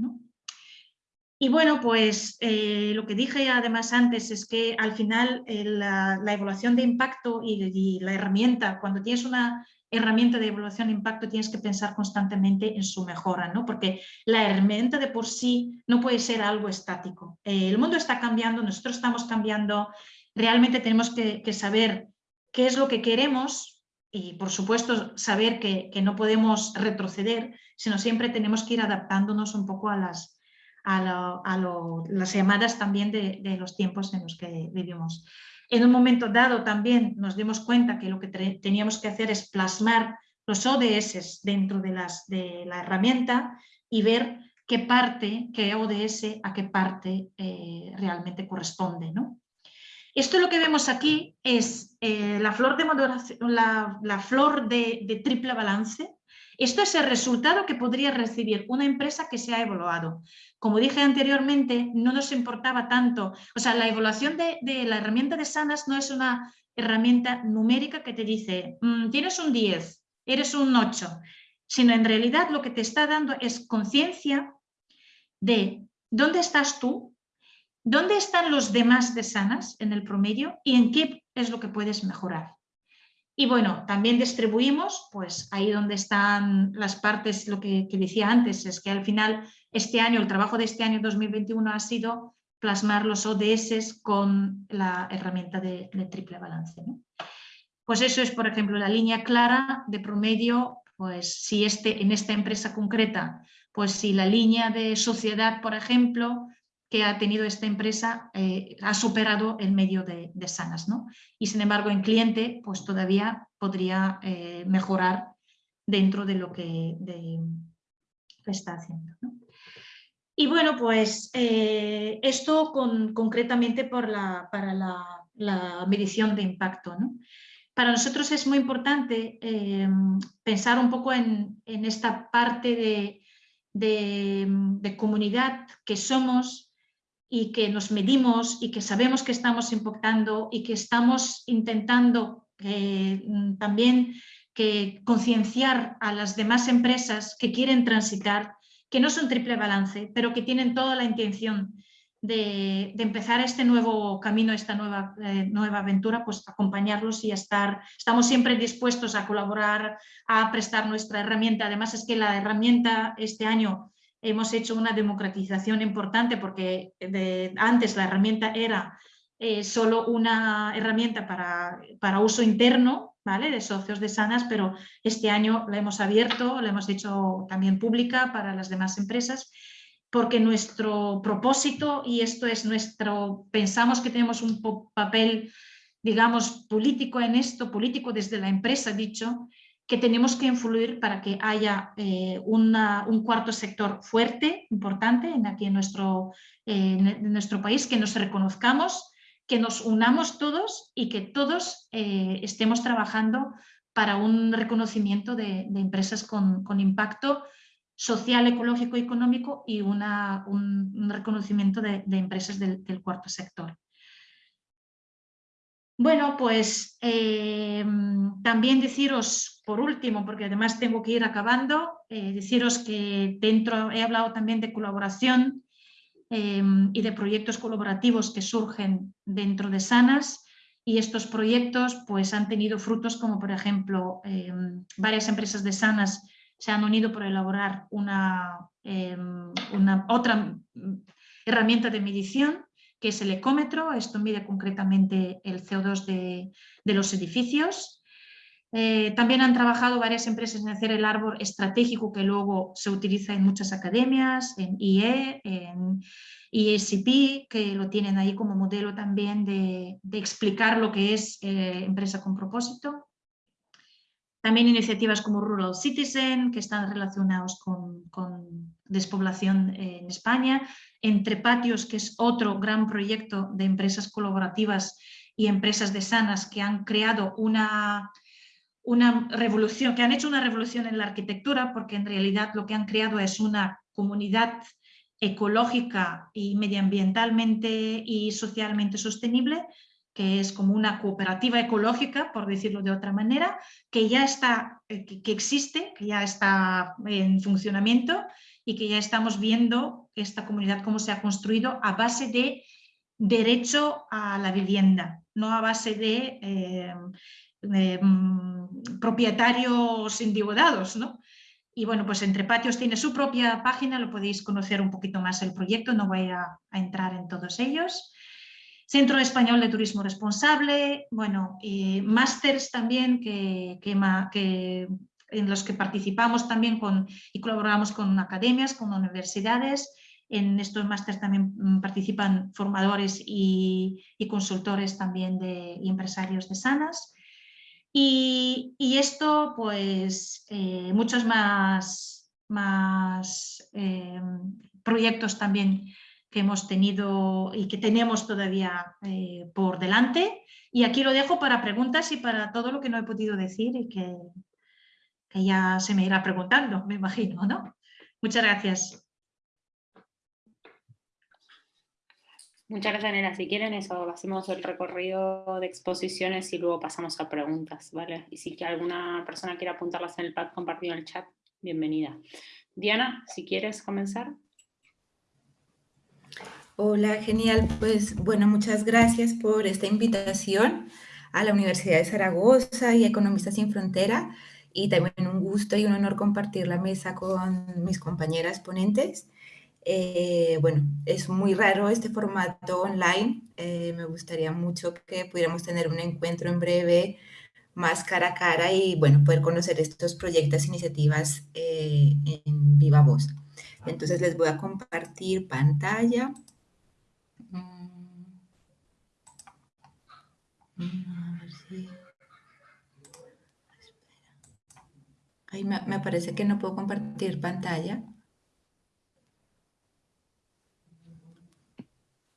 Y bueno, pues lo que dije además antes es que al final la, evaluación de impacto y, y, la herramienta, cuando tienes una herramienta de evaluación de impacto tienes que pensar constantemente en su mejora, ¿no? porque la herramienta de por sí no puede ser algo estático. Eh, el mundo está cambiando, nosotros estamos cambiando, realmente tenemos que, saber qué es lo que queremos y por supuesto saber que, no podemos retroceder, sino siempre tenemos que ir adaptándonos un poco a las, a, las llamadas también de los tiempos en los que vivimos. En un momento dado también nos dimos cuenta que lo que teníamos que hacer es plasmar los ODS dentro de, las, de la herramienta y ver qué parte, qué ODS a qué parte eh, realmente corresponde. ¿no? Esto lo que vemos aquí es eh, la flor, de, la, flor de triple balance esto es el resultado que podría recibir una empresa que se ha evaluado. Como dije anteriormente, no nos importaba tanto, o sea, la evaluación de, la herramienta de Sanas no es una herramienta numérica que te dice, mm, tienes un 10, eres un 8, sino en realidad lo que te está dando es conciencia de dónde estás tú ¿Dónde están los demás de sanas en el promedio y en qué es lo que puedes mejorar? Y bueno, también distribuimos, pues ahí donde están las partes, lo que, decía antes, es que al final este año, el trabajo de este año 2021 ha sido plasmar los ODS con la herramienta de, triple balance. Pues eso es, por ejemplo, la línea clara de promedio, pues si este, en esta empresa concreta, pues si la línea de sociedad, por ejemplo, que ha tenido esta empresa eh, ha superado el medio de, sanas. ¿no? Y sin embargo en cliente pues todavía podría eh, mejorar dentro de lo que está haciendo. Y bueno, pues eh, esto con, concretamente por la, para la, medición de impacto. Para nosotros es muy importante pensar un poco en, esta parte de, de comunidad que somos y que nos medimos y que sabemos que estamos impactando y que estamos intentando eh, también que concienciar a las demás empresas que quieren transitar, que no son triple balance, pero que tienen toda la intención de, empezar este nuevo camino, esta nueva, eh, nueva aventura, pues acompañarlos y estar, estamos siempre dispuestos a colaborar, a prestar nuestra herramienta. Además es que la herramienta este año hemos hecho una democratización importante porque antes la herramienta era eh, solo una herramienta para, para, uso interno ¿vale? de socios de Sanas, pero este año la hemos abierto, la hemos hecho también pública para las demás empresas porque nuestro propósito, y esto es nuestro, pensamos que tenemos un papel, digamos, político en esto, político desde la empresa, dicho, que tenemos que influir para que haya eh, un cuarto sector fuerte, importante, en aquí en nuestro, en nuestro país, que nos reconozcamos, que nos unamos todos y que todos eh, estemos trabajando para un reconocimiento de, empresas con, impacto social, ecológico económico y una, un, reconocimiento de, empresas del, cuarto sector. Bueno, pues eh, también deciros por último, porque además tengo que ir acabando, eh, deciros que dentro, he hablado también de colaboración em, y de proyectos colaborativos que surgen dentro de Sanas y estos proyectos pues, han tenido frutos como por ejemplo em, varias empresas de Sanas se han unido para elaborar una otra herramienta de medición que es el ecómetro, esto mide concretamente el CO2 de, los edificios eh, también han trabajado varias empresas en hacer el árbol estratégico que luego se utiliza en muchas academias, en IE, en ISP, que lo tienen ahí como modelo también de, explicar lo que es eh, empresa con propósito. También iniciativas como Rural Citizen, que están relacionados con, despoblación en España. Entre Patios, que es otro gran proyecto de empresas colaborativas y empresas de sanas que han creado una una revolución, que han hecho una revolución en la arquitectura porque en realidad lo que han creado es una comunidad ecológica y medioambientalmente y socialmente sostenible, que es como una cooperativa ecológica, por decirlo de otra manera, que ya está, eh, que, existe, que ya está en funcionamiento y que ya estamos viendo esta comunidad cómo se ha construido a base de derecho a la vivienda, no a base de eh, Mm, propietarios endeudados, ¿no? Y bueno, pues Entre Patios tiene su propia página, lo podéis conocer un poquito más el proyecto, no voy a, entrar en todos ellos. Centro Español de Turismo Responsable, bueno, másters también que, en los que participamos también con, y colaboramos con academias, con universidades. En estos másters también mm, participan formadores y, consultores también de, y empresarios de Sanas. Y, esto, pues, eh, muchos más, más eh, proyectos también que hemos tenido y que tenemos todavía eh, por delante. Y aquí lo dejo para preguntas y para todo lo que no he podido decir y que, que ya se me irá preguntando, me imagino, ¿no? Muchas gracias. Muchas gracias, Nera. Si quieren eso, hacemos el recorrido de exposiciones y luego pasamos a preguntas, ¿vale? Y si alguna persona quiere apuntarlas en el pad compartido en el chat, bienvenida. Diana, si quieres comenzar. Hola, genial. Pues bueno, muchas gracias por esta invitación a la Universidad de Zaragoza y a Economistas sin Frontera. Y también un gusto y un honor compartir la mesa con mis compañeras ponentes. Eh, bueno, es muy raro este formato online. Eh, me gustaría mucho que pudiéramos tener un encuentro en breve, más cara a cara y, bueno, poder conocer estos proyectos, iniciativas eh, en viva voz. Entonces les voy a compartir pantalla. Ahí me, me parece que no puedo compartir pantalla.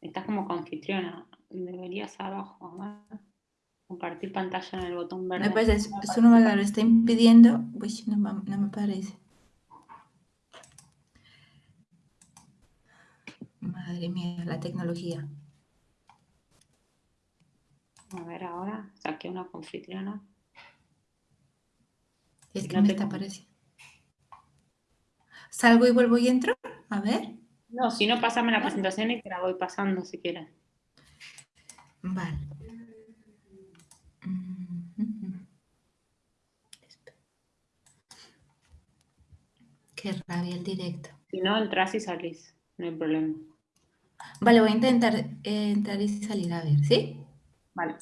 Estás como confitriona. Deberías abajo. Compartir pantalla en el botón verde. Me parece, eso no me lo está impidiendo. Uy, no, no me parece. Madre mía, la tecnología. A ver ahora, saqué una confitriona. Es que no me está apareciendo. ¿Salgo y vuelvo y entro? A ver. No, si no, pásame la presentación y te la voy pasando si quieres. Vale. Qué rabia el directo. Si no, entras y salís, no hay problema. Vale, voy a intentar eh, entrar y salir a ver, ¿sí? Vale.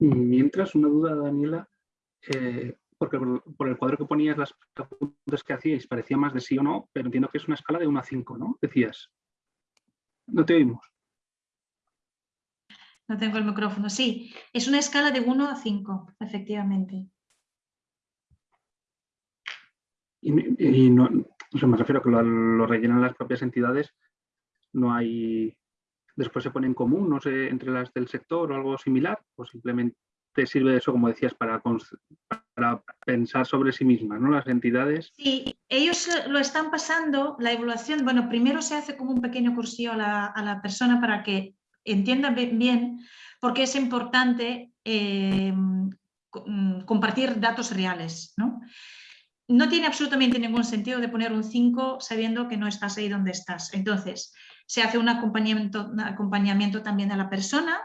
Mientras, una duda, Daniela, eh, porque por, el cuadro que ponías las preguntas que hacíais parecía más de sí o no, pero entiendo que es una escala de 1 a 5, ¿no? Decías. No te oímos. No tengo el micrófono. Sí, es una escala de 1 a 5, efectivamente. Y, no, me refiero a que lo, rellenan las propias entidades, no hay, después se pone en común, no sé, entre las del sector o algo similar, o simplemente te sirve eso, como decías, para, para pensar sobre sí mismas, ¿no? Las entidades. Sí, ellos lo están pasando, la evaluación, bueno, primero se hace como un pequeño cursillo a la, persona para que entienda bien por qué es importante eh, mm, compartir datos reales, ¿no? No tiene absolutamente ningún sentido de poner un 5 sabiendo que no estás ahí donde estás. Entonces, se hace un acompañamiento, un acompañamiento también a la persona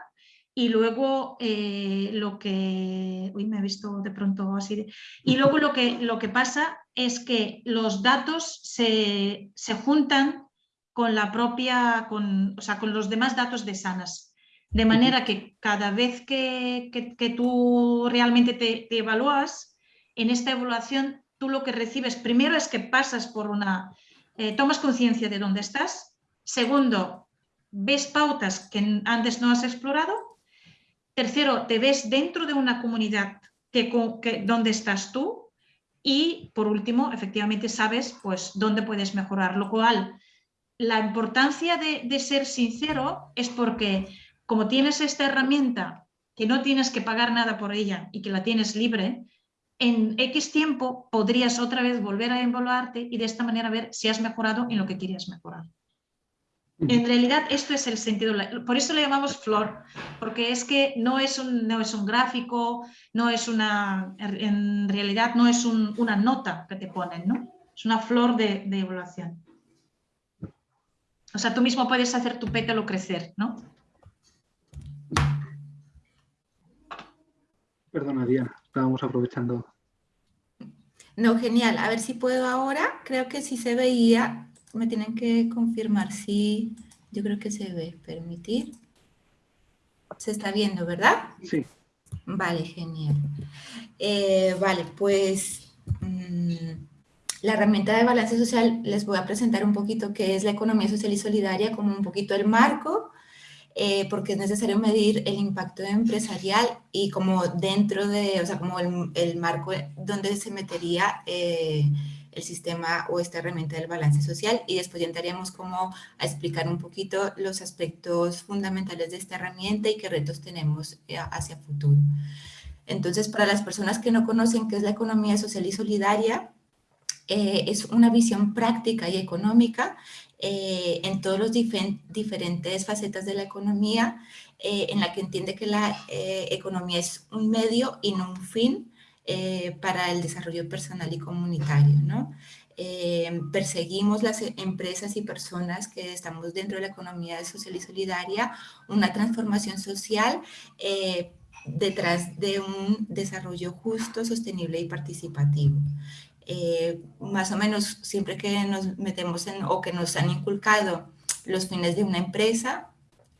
y luego eh, lo que... Uy, me he visto de pronto así. y luego lo que, lo que pasa es que los datos se, juntan con la propia, con, o sea, con los demás datos de Sanas. De manera que cada vez que, tú realmente te, te, evalúas, en esta evaluación tú lo que recibes primero es que pasas por una... Eh, tomas conciencia de dónde estás. Segundo, ves pautas que antes no has explorado Tercero, te ves dentro de una comunidad que, donde estás tú y por último, efectivamente sabes pues dónde puedes mejorar, lo cual la importancia de, ser sincero es porque como tienes esta herramienta que no tienes que pagar nada por ella y que la tienes libre, en X tiempo podrías otra vez volver a evaluarte y de esta manera ver si has mejorado en lo que querías mejorar. En realidad esto es el sentido, por eso le llamamos flor, porque es que no es un, no es un gráfico, no es una, en realidad no es una nota que te ponen, ¿no? Es una flor de, evaluación. O sea, tú mismo puedes hacer tu pétalo crecer, ¿no? Perdona, Diana, estábamos aprovechando. No, genial. A ver si puedo ahora. Creo que sí se veía me tienen que confirmar si yo creo que se ve. Permitir. Se está viendo, ¿verdad? Sí. Vale, genial. Eh, vale, pues mm, la herramienta de balance social les voy a presentar un poquito qué es la economía social y solidaria, como un poquito el marco, eh, porque es necesario medir el impacto empresarial y como dentro de, o sea, como el, marco donde se metería eh, el sistema o esta herramienta del balance social y después ya entraríamos como a explicar un poquito los aspectos fundamentales de esta herramienta y qué retos tenemos eh, hacia futuro. Entonces, para las personas que no conocen qué es la economía social y solidaria, eh, es una visión práctica y económica eh, en todos los diferentes facetas de la economía, en la que entiende que la economía es un medio y no un fin, eh, para el desarrollo personal y comunitario. ¿no? eh, perseguimos las empresas y personas que estamos dentro de la economía social y solidaria una transformación social eh, detrás de un desarrollo justo, sostenible y participativo. Eh, más o menos siempre que nos metemos en o que nos han inculcado los fines de una empresa,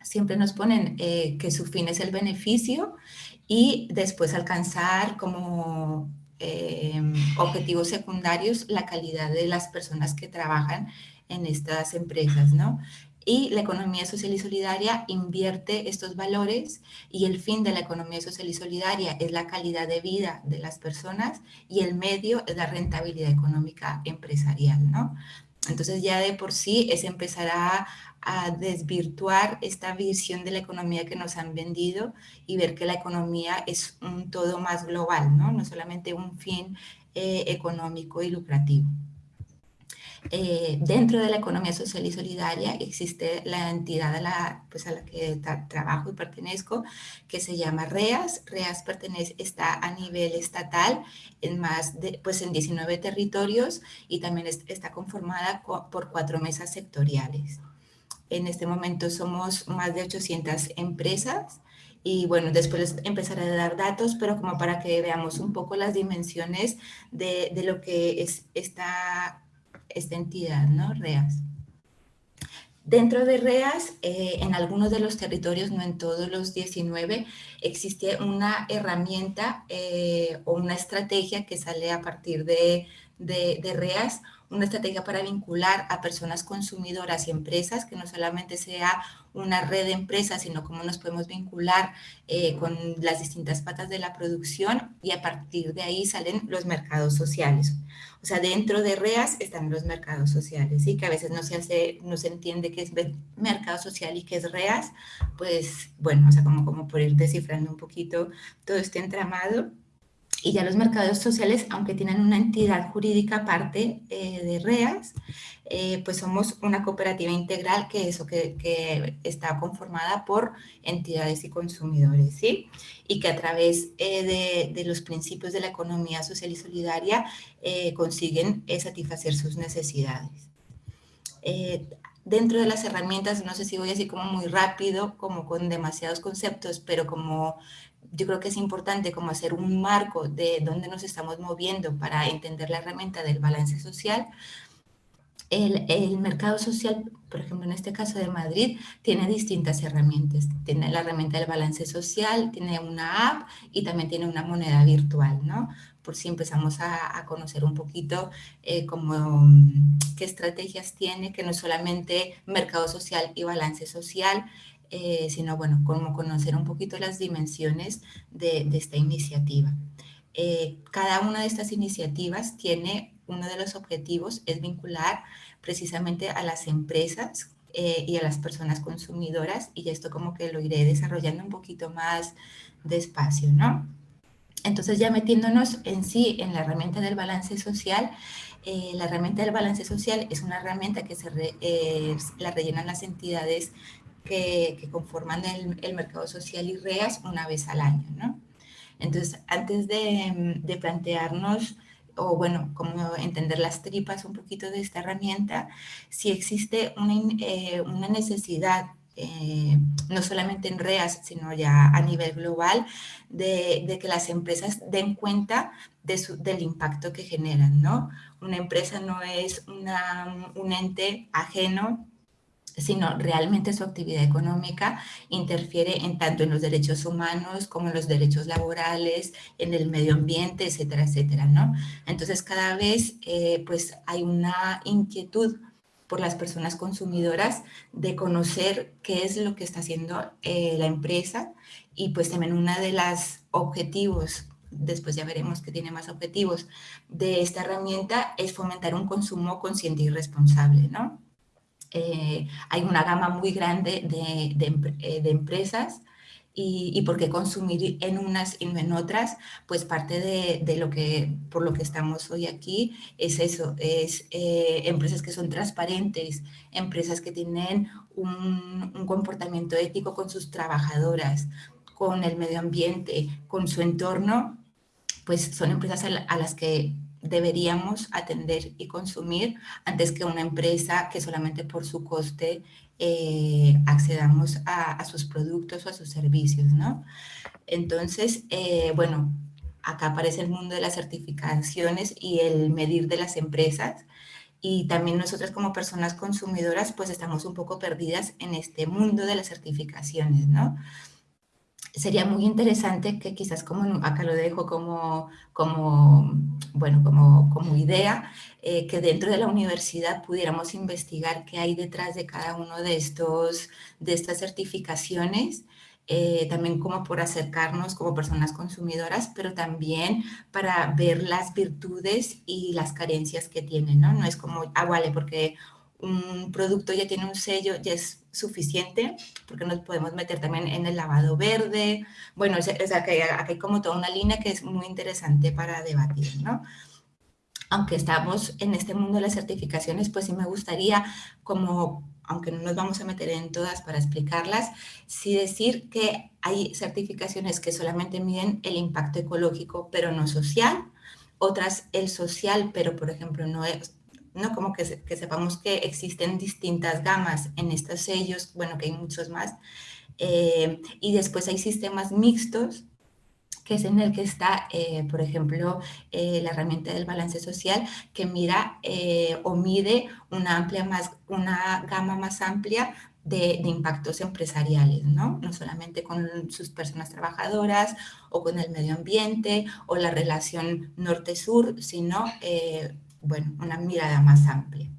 siempre nos ponen que su fin es el beneficio y después alcanzar como Em, objetivos secundarios la calidad de las personas que trabajan en estas empresas, ¿no? Y la economía social y solidaria invierte estos valores y el fin de la economía social y solidaria es la calidad de vida de las personas y el medio es la rentabilidad económica empresarial, ¿no? Entonces ya de por sí es empezar a, desvirtuar esta visión de la economía que nos han vendido y ver que la economía es un todo más global, no, no solamente un fin eh, económico y lucrativo. Eh, dentro de la economía social y solidaria existe la entidad a la, pues a la que trabajo y pertenezco, que se llama REAS. REAS pertenece, está a nivel estatal en más de, pues en 19 territorios y también está conformada por cuatro mesas sectoriales. En este momento somos más de 800 empresas y bueno, después empezaré a dar datos, pero como para que veamos un poco las dimensiones de, de lo que es esta, esta entidad, ¿no? REAS. Dentro de REAS, eh, en algunos de los territorios, no en todos los 19, existe una herramienta eh, o una estrategia que sale a partir de, de, de REAS, una estrategia para vincular a personas consumidoras y empresas, que no solamente sea una red de empresas, sino cómo nos podemos vincular eh, con las distintas patas de la producción y a partir de ahí salen los mercados sociales. O sea, dentro de REAS están los mercados sociales, y que a veces no se, hace, no se entiende qué es mercado social y qué es REAS, pues bueno, o sea, como, como por ir descifrando un poquito todo este entramado. Y ya los mercados sociales, aunque tienen una entidad jurídica aparte eh, de REAS, eh, pues somos una cooperativa integral que, eso, que, que, está conformada por entidades y consumidores, ¿sí? Y que a través eh, de, de, los principios de la economía social y solidaria consiguen satisfacer sus necesidades. dentro de las herramientas, no sé si voy así como muy rápido, como con demasiados conceptos, pero como yo creo que es importante como hacer un marco de dónde nos estamos moviendo para entender la herramienta del balance social. El, el, mercado social, por ejemplo, en este caso de Madrid, tiene distintas herramientas. Tiene la herramienta del balance social, tiene una app y también tiene una moneda virtual, ¿no? Por si empezamos a, a conocer un poquito eh, como, qué estrategias tiene, que no es solamente mercado social y balance social, eh, sino bueno, como conocer un poquito las dimensiones de, esta iniciativa. Eh, cada una de estas iniciativas tiene uno de los objetivos, es vincular precisamente a las empresas eh, y a las personas consumidoras y esto como que lo iré desarrollando un poquito más despacio, ¿no? Entonces ya metiéndonos en sí en la herramienta del balance social, eh, la herramienta del balance social es una herramienta que se la rellenan las entidades que, conforman el, mercado social y REAS una vez al año, ¿no? Entonces, antes de, plantearnos, o bueno, como entender las tripas un poquito de esta herramienta, si existe una, eh, una necesidad eh, no solamente en REAS, sino ya a nivel global, de, de que las empresas den cuenta de su, del impacto que generan, ¿no? Una empresa no es una, un ente ajeno sino realmente su actividad económica interfiere en tanto en los derechos humanos como en los derechos laborales, en el medio ambiente, etcétera, etcétera, ¿no? Entonces cada vez eh, pues hay una inquietud por las personas consumidoras de conocer qué es lo que está haciendo eh, la empresa y pues también uno de los objetivos después ya veremos que tiene más objetivos de esta herramienta es fomentar un consumo consciente y responsable, ¿no? Eh, hay una gama muy grande de, eh, de empresas y, y, por qué consumir en unas y no en otras, pues parte de, de, lo que, por lo que estamos hoy aquí es eso, es eh, empresas que son transparentes, empresas que tienen un, un comportamiento ético con sus trabajadoras, con el medio ambiente, con su entorno, pues son empresas a las que deberíamos atender y consumir antes que una empresa que solamente por su coste eh, accedamos a, sus productos o a sus servicios, ¿no? Entonces, eh, bueno, acá aparece el mundo de las certificaciones y el medir de las empresas y también nosotras como personas consumidoras pues estamos un poco perdidas en este mundo de las certificaciones, ¿no? Sería muy interesante que quizás como, acá lo dejo como, como bueno, como, como idea, eh, que dentro de la universidad pudiéramos investigar qué hay detrás de cada uno de, estos, de estas certificaciones eh, también como por acercarnos como personas consumidoras, pero también para ver las virtudes y las carencias que tienen, ¿no? No es como, ah, vale, porque un producto ya tiene un sello, ya es suficiente, porque nos podemos meter también en el lavado verde. Bueno, o sea, que hay como toda una línea que es muy interesante para debatir, ¿no? Aunque estamos en este mundo de las certificaciones, pues sí me gustaría como aunque no nos vamos a meter en todas para explicarlas, sí decir que hay certificaciones que solamente miden el impacto ecológico, pero no social, otras el social, pero por ejemplo no es, ¿no? Como que, sepamos que existen distintas gamas en estos sellos, bueno, que hay muchos más, eh, y después hay sistemas mixtos que es en el que está, eh, por ejemplo, eh, la herramienta del balance social, que mira eh, o mide una, amplia más, una gama más amplia de, impactos empresariales, ¿no? No solamente con sus personas trabajadoras o con el medio ambiente o la relación norte-sur, sino, bueno, una mirada más amplia.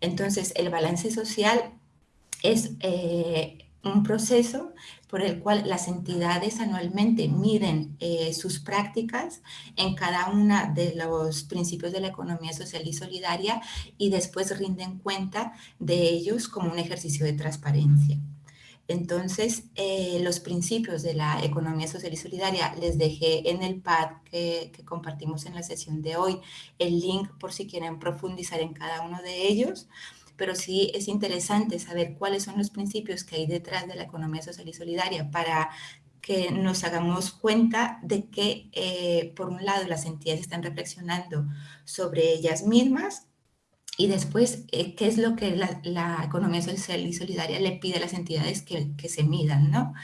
Entonces, el balance social es un proceso por el cual las entidades anualmente miden eh, sus prácticas en cada una de los principios de la economía social y solidaria y después rinden cuenta de ellos como un ejercicio de transparencia. Entonces, eh, los principios de la economía social y solidaria les dejé en el pad que, compartimos en la sesión de hoy el link por si quieren profundizar en cada uno de ellos. Pero sí es interesante saber cuáles son los principios que hay detrás de la economía social y solidaria para que nos hagamos cuenta de que, eh, por un lado, las entidades están reflexionando sobre ellas mismas y después, eh, qué es lo que la, economía social y solidaria le pide a las entidades que, que se midan, ¿no?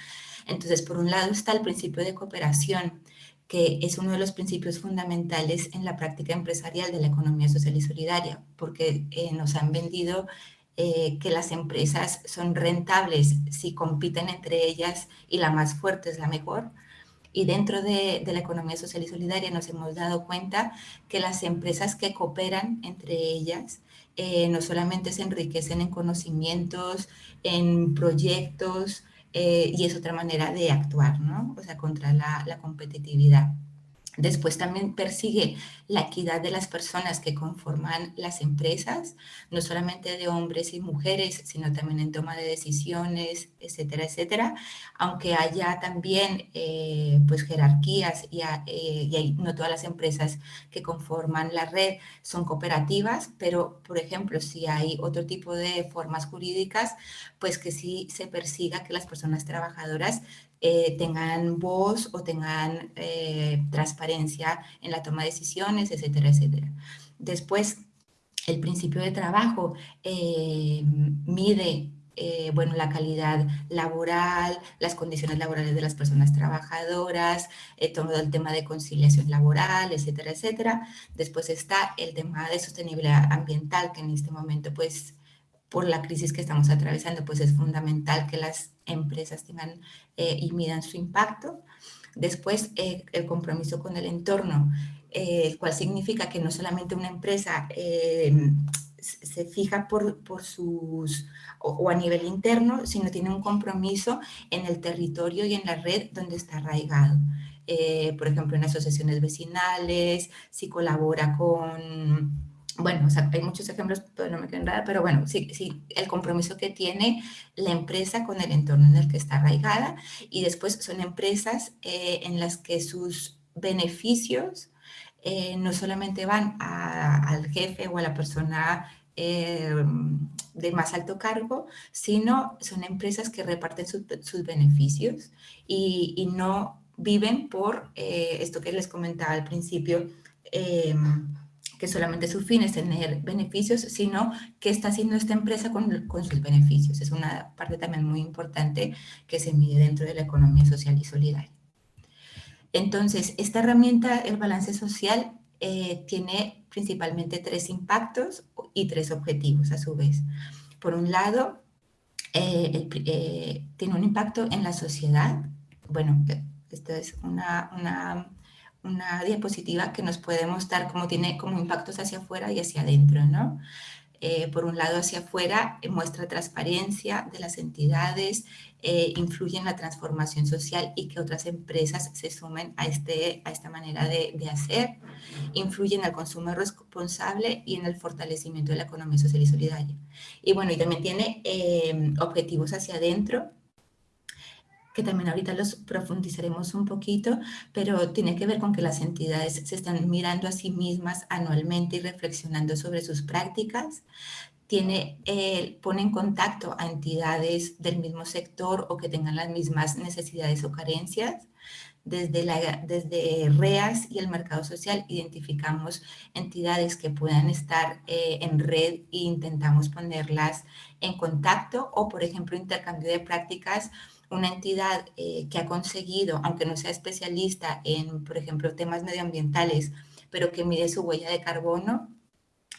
Entonces, por un lado está el principio de cooperación, que es uno de los principios fundamentales en la práctica empresarial de la economía social y solidaria, porque eh, nos han vendido eh, que las empresas son rentables si compiten entre ellas y la más fuerte es la mejor. Y dentro de, la economía social y solidaria nos hemos dado cuenta que las empresas que cooperan entre ellas eh, no solamente se enriquecen en conocimientos, en proyectos, eh, y es otra manera de actuar, ¿no? O sea, contra la, la competitividad. Después también persigue la equidad de las personas que conforman las empresas, no solamente de hombres y mujeres, sino también en toma de decisiones, etcétera, etcétera. Aunque haya también eh, pues jerarquías y, eh, y no todas las empresas que conforman la red son cooperativas, pero por ejemplo, si hay otro tipo de formas jurídicas, pues que sí se persiga que las personas trabajadoras eh, tengan voz o tengan eh, transparencia en la toma de decisiones, etcétera, etcétera. Después, el principio de trabajo eh, mide bueno, la calidad laboral, las condiciones laborales de las personas trabajadoras, todo el tema de conciliación laboral, etcétera, etcétera. Después está el tema de sostenibilidad ambiental, que en este momento, pues, por la crisis que estamos atravesando, pues es fundamental que las empresas tengan eh, y midan su impacto. Después, eh, el compromiso con el entorno, eh, el cual significa que no solamente una empresa se fija por, por sus, o, a nivel interno, sino tiene un compromiso en el territorio y en la red donde está arraigado. por ejemplo, en asociaciones vecinales, si colabora con bueno, hay muchos ejemplos, pero no me quedo nada, pero bueno, sí, sí, el compromiso que tiene la empresa con el entorno en el que está arraigada y después son empresas eh, en las que sus beneficios eh, no solamente van al jefe o a la persona eh, de más alto cargo, sino son empresas que reparten sus beneficios y, y, no viven por esto que les comentaba al principio, em, que solamente su fin es tener beneficios, sino qué está haciendo esta empresa con, con, sus beneficios. Es una parte también muy importante que se mide dentro de la economía social y solidaria. Entonces, esta herramienta, el balance social, eh, tiene principalmente tres impactos y tres objetivos a su vez. Por un lado, eh, eh, tiene un impacto en la sociedad. Bueno, esto es una, una, una, diapositiva que nos puede mostrar cómo tiene como impactos hacia afuera y hacia adentro, ¿no? Eh, por un lado hacia afuera, eh, muestra transparencia de las entidades, eh, influye en la transformación social y que otras empresas se sumen a, este, a esta manera de, de hacer, influye en el consumo responsable y en el fortalecimiento de la economía social y solidaria. Y bueno, y también tiene objetivos hacia adentro, que también ahorita los profundizaremos un poquito, pero tiene que ver con que las entidades se están mirando a sí mismas anualmente y reflexionando sobre sus prácticas, tiene, eh, pone en contacto a entidades del mismo sector o que tengan las mismas necesidades o carencias. Desde, la, desde REAS y el mercado social identificamos entidades que puedan estar eh, en red e intentamos ponerlas en contacto o, por ejemplo, intercambio de prácticas una entidad eh, que ha conseguido, aunque no sea especialista en, por ejemplo, temas medioambientales, pero que mide su huella de carbono,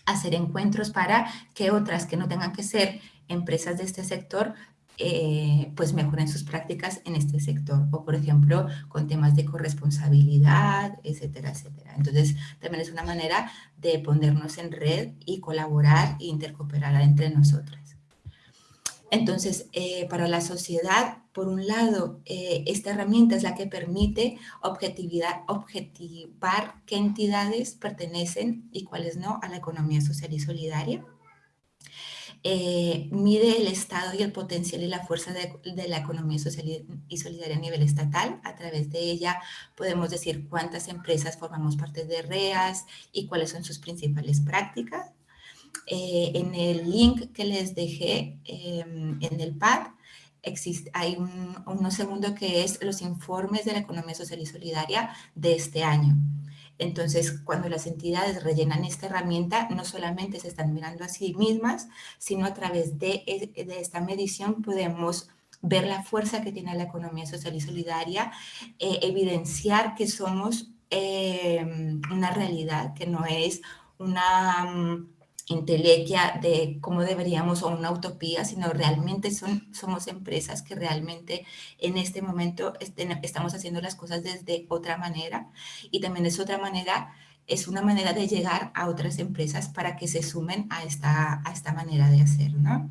hacer encuentros para que otras que no tengan que ser empresas de este sector, eh, pues mejoren sus prácticas en este sector. O, por ejemplo, con temas de corresponsabilidad, etcétera, etcétera. Entonces, también es una manera de ponernos en red y colaborar e intercooperar entre nosotras. Entonces, eh, para la sociedad, por un lado, eh, esta herramienta es la que permite objetividad, objetivar qué entidades pertenecen y cuáles no a la economía social y solidaria. Eh, mide el estado y el potencial y la fuerza de, de, la economía social y solidaria a nivel estatal. A través de ella podemos decir cuántas empresas formamos parte de REAS y cuáles son sus principales prácticas. Eh, en el link que les dejé em, en el pad, existe, hay un, uno segundo que es los informes de la economía social y solidaria de este año. Entonces, cuando las entidades rellenan esta herramienta, no solamente se están mirando a sí mismas, sino a través de, de esta medición podemos ver la fuerza que tiene la economía social y solidaria, eh, evidenciar que somos eh, una realidad, que no es una intelequia de cómo deberíamos o una utopía, sino realmente son, somos empresas que realmente en este momento estamos haciendo las cosas desde otra manera y también es otra manera, es una manera de llegar a otras empresas para que se sumen a esta, a esta manera de hacer, ¿no?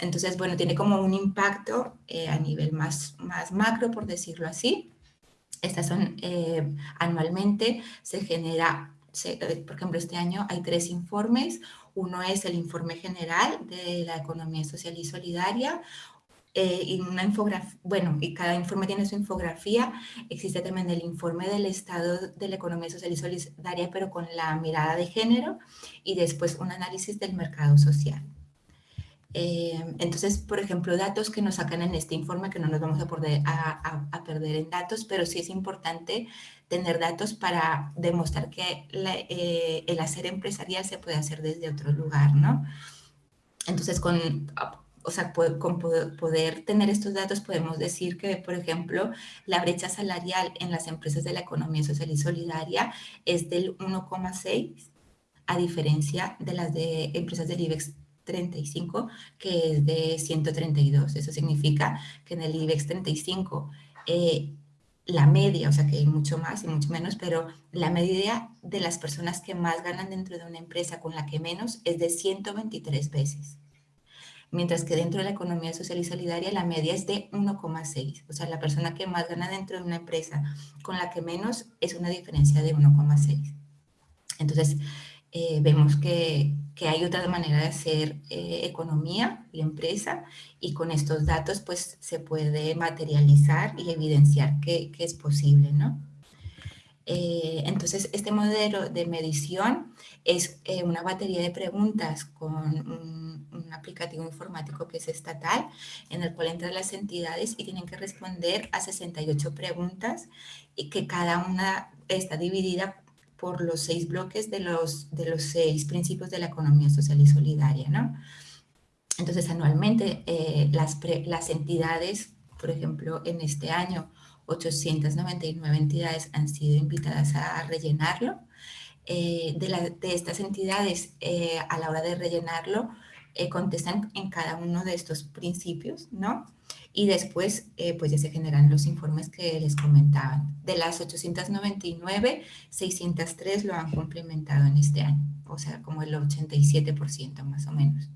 Entonces, bueno, tiene como un impacto eh, a nivel más, más macro, por decirlo así. Estas son eh, anualmente, se genera eh, por ejemplo, este año hay tres informes. Uno es el informe general de la economía social y solidaria, eh, y una infografía, bueno, y cada informe tiene su infografía. Existe también el informe del estado de la economía social y solidaria, pero con la mirada de género, y después un análisis del mercado social. Eh, entonces, por ejemplo, datos que nos sacan en este informe, que no nos vamos a, a, perder en datos, pero sí es importante tener datos para demostrar que eh, el hacer empresarial se puede hacer desde otro lugar, ¿no? Entonces, con, o sea, con poder tener estos datos podemos decir que, por ejemplo, la brecha salarial en las empresas de la economía social y solidaria es del 1,6 a diferencia de las de empresas del IBEX 35, que es de 132. Eso significa que en el IBEX 35 eh, la media, o sea que hay mucho más y mucho menos, pero la media de las personas que más ganan dentro de una empresa con la que menos es de 123 veces. Mientras que dentro de la economía social y solidaria la media es de 1,6. O sea, la persona que más gana dentro de una empresa con la que menos es una diferencia de 1,6. Entonces, eh, vemos que, que, hay otra manera de hacer eh, economía y empresa y con estos datos pues se puede materializar y evidenciar que, que es posible, ¿no? Eh, entonces, este modelo de medición es una batería de preguntas con un, un, aplicativo informático que es estatal, en el cual entran las entidades y tienen que responder a 68 preguntas y que cada una está dividida por los seis bloques de los, de los seis principios de la economía social y solidaria, ¿no? Entonces, anualmente eh, las, las entidades, por ejemplo, en este año, 899 entidades han sido invitadas a rellenarlo. Eh, de, de, estas entidades, eh, a la hora de rellenarlo, contestan en cada uno de estos principios, ¿no? Y después, pues ya se generan los informes que les comentaban. De las 899, 603 lo han complementado en este año, o sea, como el 87% más o menos.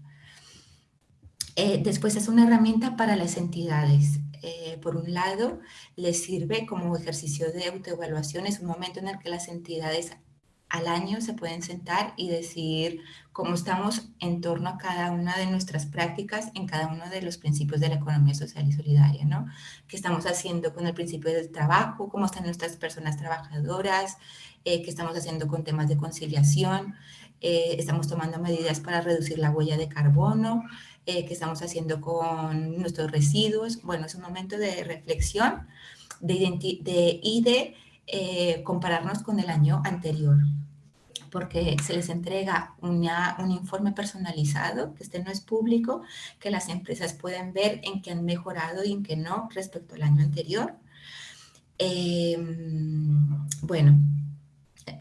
Eh, después es una herramienta para las entidades. Eh, por un lado, les sirve como ejercicio de autoevaluación. Es un momento en el que las entidades al año se pueden sentar y decir cómo estamos en torno a cada una de nuestras prácticas en cada uno de los principios de la economía social y solidaria, ¿no? ¿Qué estamos haciendo con el principio del trabajo? ¿Cómo están nuestras personas trabajadoras? Eh, ¿Qué estamos haciendo con temas de conciliación? ¿Estamos tomando medidas para reducir la huella de carbono? eh, que estamos haciendo con nuestros residuos. Bueno, es un momento de reflexión de de, y de eh, compararnos con el año anterior porque se les entrega un informe personalizado, que este no es público, que las empresas pueden ver en qué han mejorado y en qué no respecto al año anterior. Eh, bueno,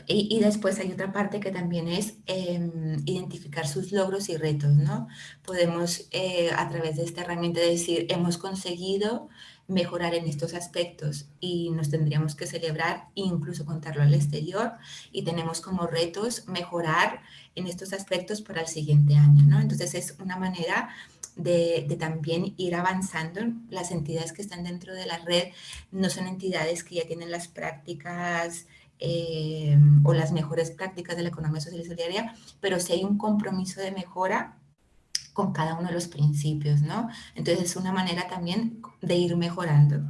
y, después hay otra parte que también es em, identificar sus logros y retos, ¿no? Podemos eh, a través de esta herramienta decir, hemos conseguido mejorar en estos aspectos y nos tendríamos que celebrar e incluso contarlo al exterior y tenemos como retos mejorar en estos aspectos para el siguiente año, ¿no? Entonces es una manera de, también ir avanzando. Las entidades que están dentro de la red no son entidades que ya tienen las prácticas eh, o las mejores prácticas de la economía social y solidaria, pero si hay un compromiso de mejora con cada uno de los principios, ¿no? Entonces es una manera también de ir mejorando.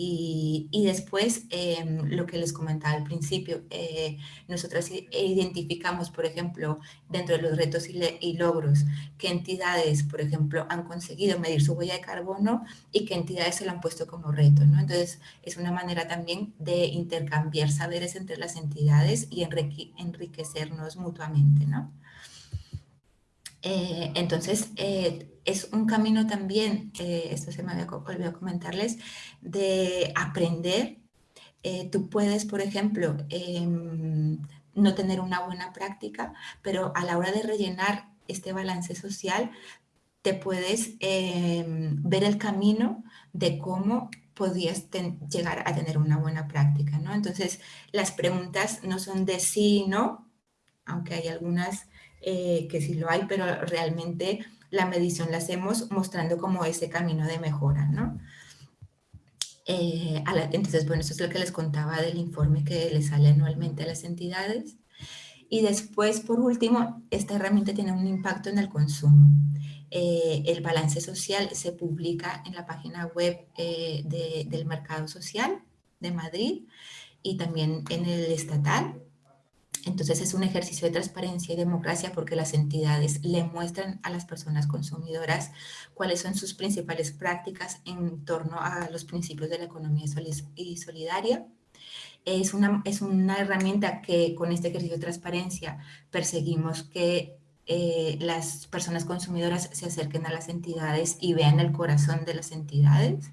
Y, después, em, lo que les comentaba al principio, eh, nosotros identificamos, por ejemplo, dentro de los retos y, logros, qué entidades, por ejemplo, han conseguido medir su huella de carbono y qué entidades se lo han puesto como reto. ¿no? Entonces, es una manera también de intercambiar saberes entre las entidades y enriquecernos mutuamente. ¿no? Eh, entonces, eh, es un camino también, eh, esto se me había olvidado comentarles, de aprender. tú puedes, por ejemplo, em, no tener una buena práctica, pero a la hora de rellenar este balance social, te puedes em, ver el camino de cómo podías llegar a tener una buena práctica, ¿no? Entonces, las preguntas no son de sí y no, aunque hay algunas eh, que sí lo hay, pero realmente la medición la hacemos mostrando como ese camino de mejora, ¿no? Eh, entonces, bueno, eso es lo que les contaba del informe que le sale anualmente a las entidades. Y después, por último, esta herramienta tiene un impacto en el consumo. Eh, el balance social se publica en la página web del Mercado Social de Madrid y también en el estatal. Entonces es un ejercicio de transparencia y democracia porque las entidades le muestran a las personas consumidoras cuáles son sus principales prácticas en torno a los principios de la economía solidaria. Es una, es una herramienta que con este ejercicio de transparencia perseguimos que eh, las personas consumidoras se acerquen a las entidades y vean el corazón de las entidades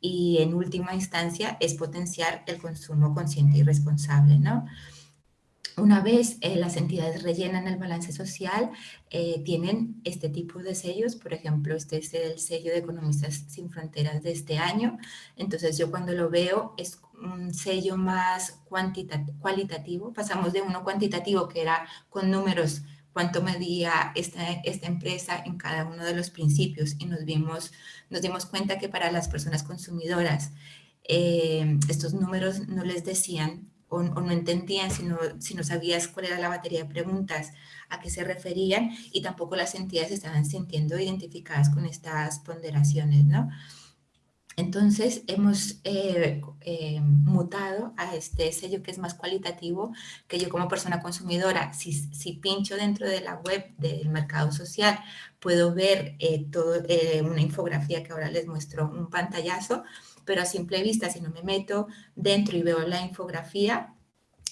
y en última instancia es potenciar el consumo consciente y responsable, ¿no? Una vez eh, las entidades rellenan el balance social, eh, tienen este tipo de sellos, por ejemplo, este es el sello de Economistas Sin Fronteras de este año, entonces yo cuando lo veo es un sello más cualitativo, pasamos de uno cuantitativo que era con números cuánto medía esta, esta empresa en cada uno de los principios y nos, vimos, nos dimos cuenta que para las personas consumidoras eh, estos números no les decían o, no entendían si no, si no sabías cuál era la batería de preguntas a qué se referían y tampoco las entidades estaban sintiendo identificadas con estas ponderaciones, ¿no? Entonces hemos eh, eh, mutado a este sello que es más cualitativo, que yo como persona consumidora, si, si pincho dentro de la web del mercado social, puedo ver eh, todo, una infografía que ahora les muestro, un pantallazo, pero a simple vista, si no me meto dentro y veo la infografía,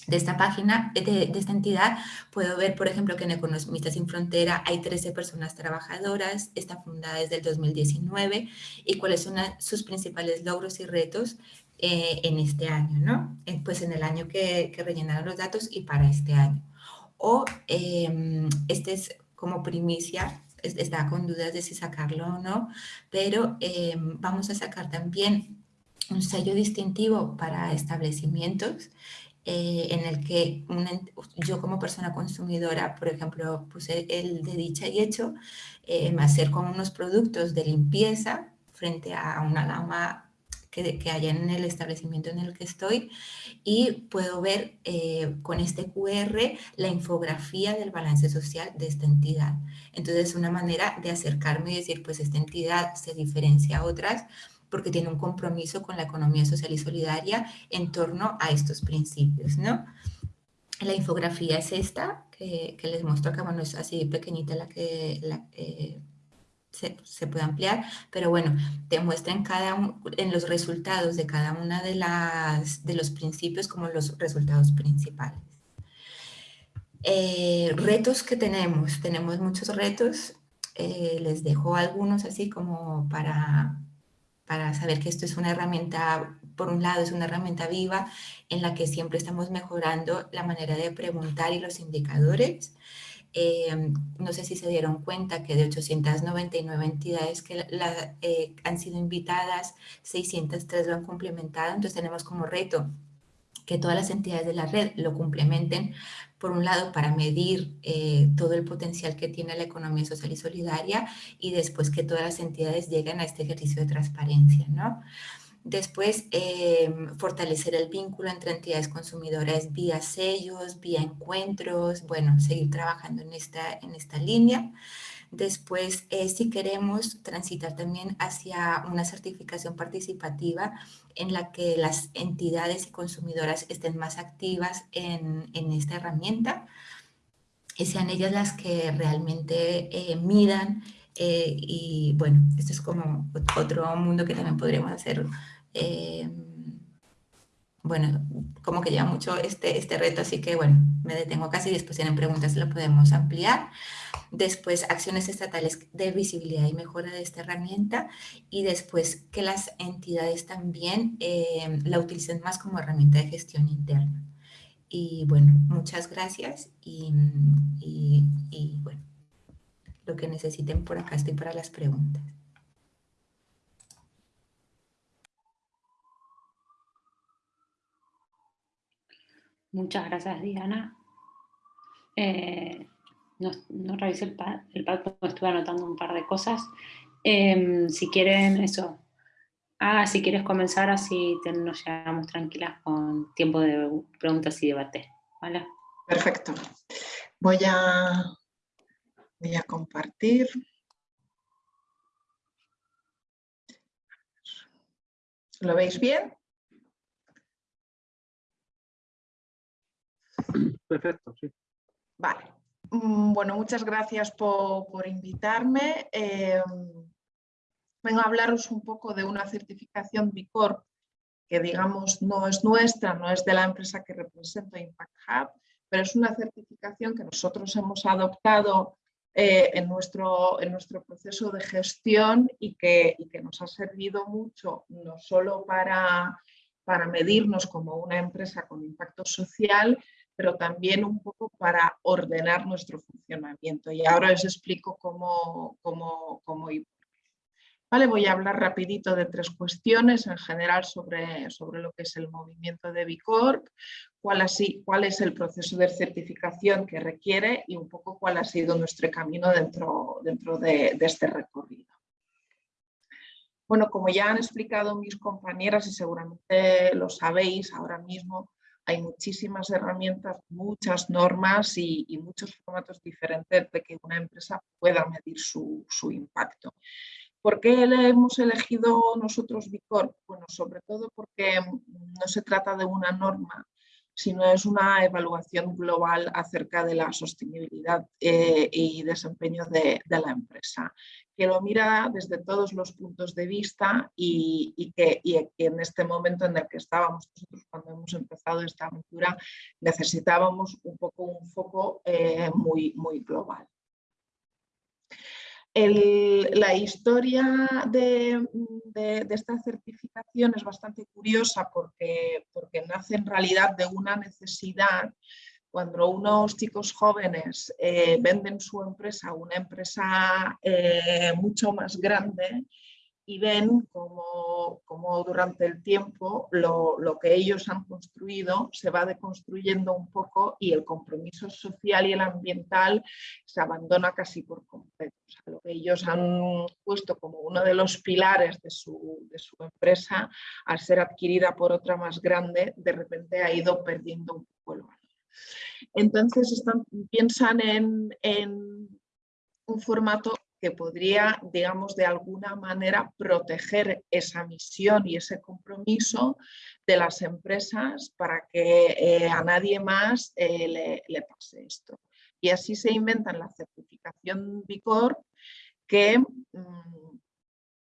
de esta página, de, esta entidad, puedo ver, por ejemplo, que en Economistas Sin Frontera hay 13 personas trabajadoras, está fundada desde el 2019 y cuáles son sus principales logros y retos eh, en este año, ¿no? Eh, pues en el año que, rellenaron los datos y para este año. O em, este es como primicia, está con dudas de si sacarlo o no, pero em, vamos a sacar también un sello distintivo para establecimientos eh, en el que yo como persona consumidora, por ejemplo, puse el de dicha y hecho, eh, hacer con unos productos de limpieza frente a una gama que, que haya en el establecimiento en el que estoy y puedo ver eh, con este QR la infografía del balance social de esta entidad. Entonces es una manera de acercarme y decir, pues esta entidad se diferencia a otras porque tiene un compromiso con la economía social y solidaria en torno a estos principios, ¿no? La infografía es esta, que, les muestro acá, bueno, es así pequeñita la que eh, se, puede ampliar, pero bueno, te muestra en, cada, en los resultados de cada una de, las, de los principios como los resultados principales. Eh, retos que tenemos, tenemos muchos retos, eh, les dejo algunos así como para, para saber que esto es una herramienta, por un lado es una herramienta viva en la que siempre estamos mejorando la manera de preguntar y los indicadores. Eh, no sé si se dieron cuenta que de 899 entidades que eh, han sido invitadas, 603 lo han complementado, entonces tenemos como reto que todas las entidades de la red lo complementen, por un lado para medir eh, todo el potencial que tiene la economía social y solidaria y después que todas las entidades lleguen a este ejercicio de transparencia. ¿no? Después, eh, fortalecer el vínculo entre entidades consumidoras vía sellos, vía encuentros, bueno, seguir trabajando en esta, en esta línea. Después, eh, si queremos transitar también hacia una certificación participativa en la que las entidades y consumidoras estén más activas en, esta herramienta y sean ellas las que realmente eh, midan eh, y bueno, esto es como otro mundo que también podríamos hacer bueno, como que lleva mucho este, este reto, así que bueno, me detengo casi, después tienen preguntas, lo podemos ampliar. Después, acciones estatales de visibilidad y mejora de esta herramienta y después que las entidades también eh, la utilicen más como herramienta de gestión interna. Y bueno, muchas gracias y, y bueno, lo que necesiten por acá estoy para las preguntas. Muchas gracias, Diana. Eh, no, revisé el pad, el pad porque estuve anotando un par de cosas. Em, si quieren eso, ah, si quieres comenzar así nos llevamos tranquilas con tiempo de preguntas y debate. ¿vale? Perfecto. Voy a, voy a compartir. ¿Lo veis bien? Perfecto, sí. Vale. Mm, bueno, muchas gracias por, invitarme. Em, vengo a hablaros un poco de una certificación Bicorp que digamos no es nuestra, no es de la empresa que represento Impact Hub, pero es una certificación que nosotros hemos adoptado eh, en, nuestro, en nuestro proceso de gestión y que, y que nos ha servido mucho no solo para, para medirnos como una empresa con impacto social, pero también un poco para ordenar nuestro funcionamiento. Y ahora os explico cómo, cómo. Vale, voy a hablar rapidito de tres cuestiones en general sobre, sobre lo que es el movimiento de Bicorp, cuál, cuál es el proceso de certificación que requiere y un poco cuál ha sido nuestro camino dentro, dentro de, de este recorrido. Bueno, como ya han explicado mis compañeras y seguramente lo sabéis ahora mismo, hay muchísimas herramientas, muchas normas y, muchos formatos diferentes de que una empresa pueda medir su, impacto. ¿Por qué hemos elegido nosotros Bicorp? Bueno, sobre todo porque no se trata de una norma sino es una evaluación global acerca de la sostenibilidad eh, y desempeño de, la empresa, que lo mira desde todos los puntos de vista y, que, en este momento en el que estábamos nosotros cuando hemos empezado esta aventura necesitábamos un poco un foco eh, muy, muy global la historia de, esta certificación es bastante curiosa porque, porque nace en realidad de una necesidad. Cuando unos chicos jóvenes eh, venden su empresa a una empresa eh, mucho más grande y ven como, durante el tiempo lo, que ellos han construido se va deconstruyendo un poco y el compromiso social y el ambiental se abandona casi por completo. lo que ellos han puesto como uno de los pilares de su, empresa, al ser adquirida por otra más grande, de repente ha ido perdiendo un poco el valor. Entonces están, piensan en, en un formato que podría, digamos, de alguna manera proteger esa misión y ese compromiso de las empresas para que eh, a nadie más eh, le, pase esto. Y así se inventan la certificación Bicor, que, mm,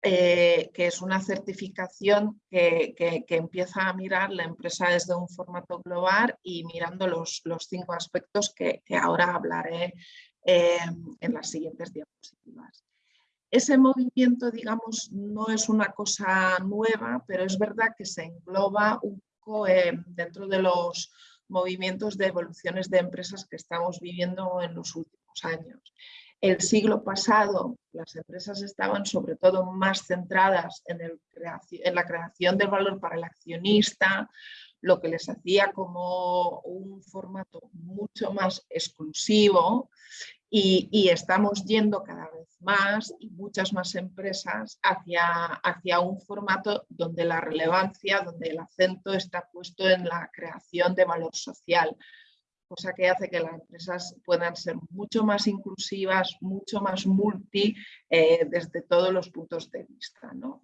eh, que es una certificación que, empieza a mirar la empresa desde un formato global y mirando los, los cinco aspectos que, ahora hablaré en las siguientes diapositivas. Ese movimiento, digamos, no es una cosa nueva, pero es verdad que se engloba un poco dentro de los movimientos de evoluciones de empresas que estamos viviendo en los últimos años. El siglo pasado las empresas estaban sobre todo más centradas en, en la creación de valor para el accionista, lo que les hacía como un formato mucho más exclusivo y, estamos yendo cada vez más y muchas más empresas hacia, hacia un formato donde la relevancia, donde el acento está puesto en la creación de valor social, cosa que hace que las empresas puedan ser mucho más inclusivas, mucho más multi eh, desde todos los puntos de vista. ¿no?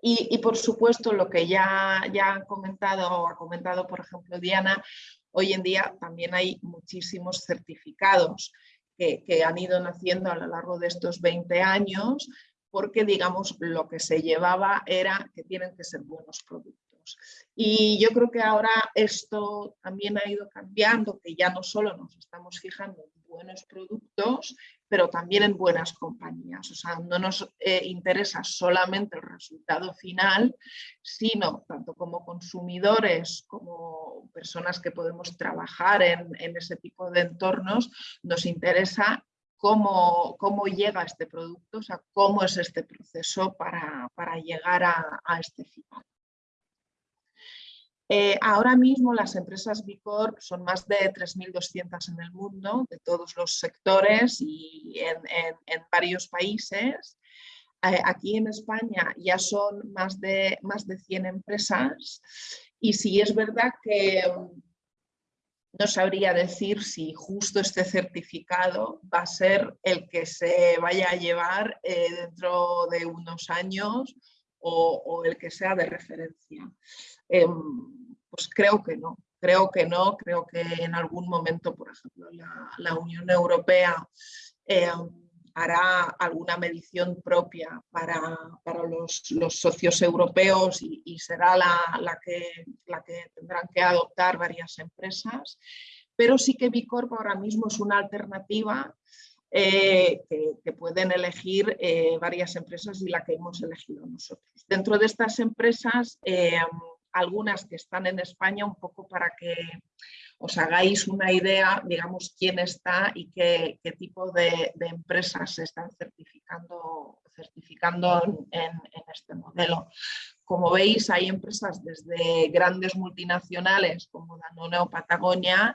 Y, por supuesto lo que ya, ya han comentado o ha comentado por ejemplo Diana, hoy en día también hay muchísimos certificados que, han ido naciendo a lo largo de estos 20 años, porque digamos lo que se llevaba era que tienen que ser buenos productos. Y yo creo que ahora esto también ha ido cambiando, que ya no solo nos estamos fijando en buenos productos, pero también en buenas compañías. O sea, no nos eh, interesa solamente el resultado final, sino tanto como consumidores, como personas que podemos trabajar en, ese tipo de entornos, nos interesa cómo, llega este producto, o sea, cómo es este proceso para, llegar a este final. Eh, ahora mismo las empresas Bicorp son más de 3.200 en el mundo, de todos los sectores y en, varios países. Eh, aquí en España ya son más de, más de 100 empresas y sí es verdad que mm, no sabría decir si justo este certificado va a ser el que se vaya a llevar eh, dentro de unos años o, el que sea de referencia. Em, pues creo que no, creo que no, creo que en algún momento, por ejemplo, la, Unión Europea em, hará alguna medición propia para, los, socios europeos y, será la, que, la que tendrán que adoptar varias empresas, pero sí que Bicorp ahora mismo es una alternativa eh, que, pueden elegir eh, varias empresas y la que hemos elegido nosotros. Dentro de estas empresas, eh, algunas que están en España, un poco para que os hagáis una idea, digamos, quién está y qué, tipo de, empresas se están certificando, certificando en, este modelo. Como veis, hay empresas desde grandes multinacionales como Danone o Patagonia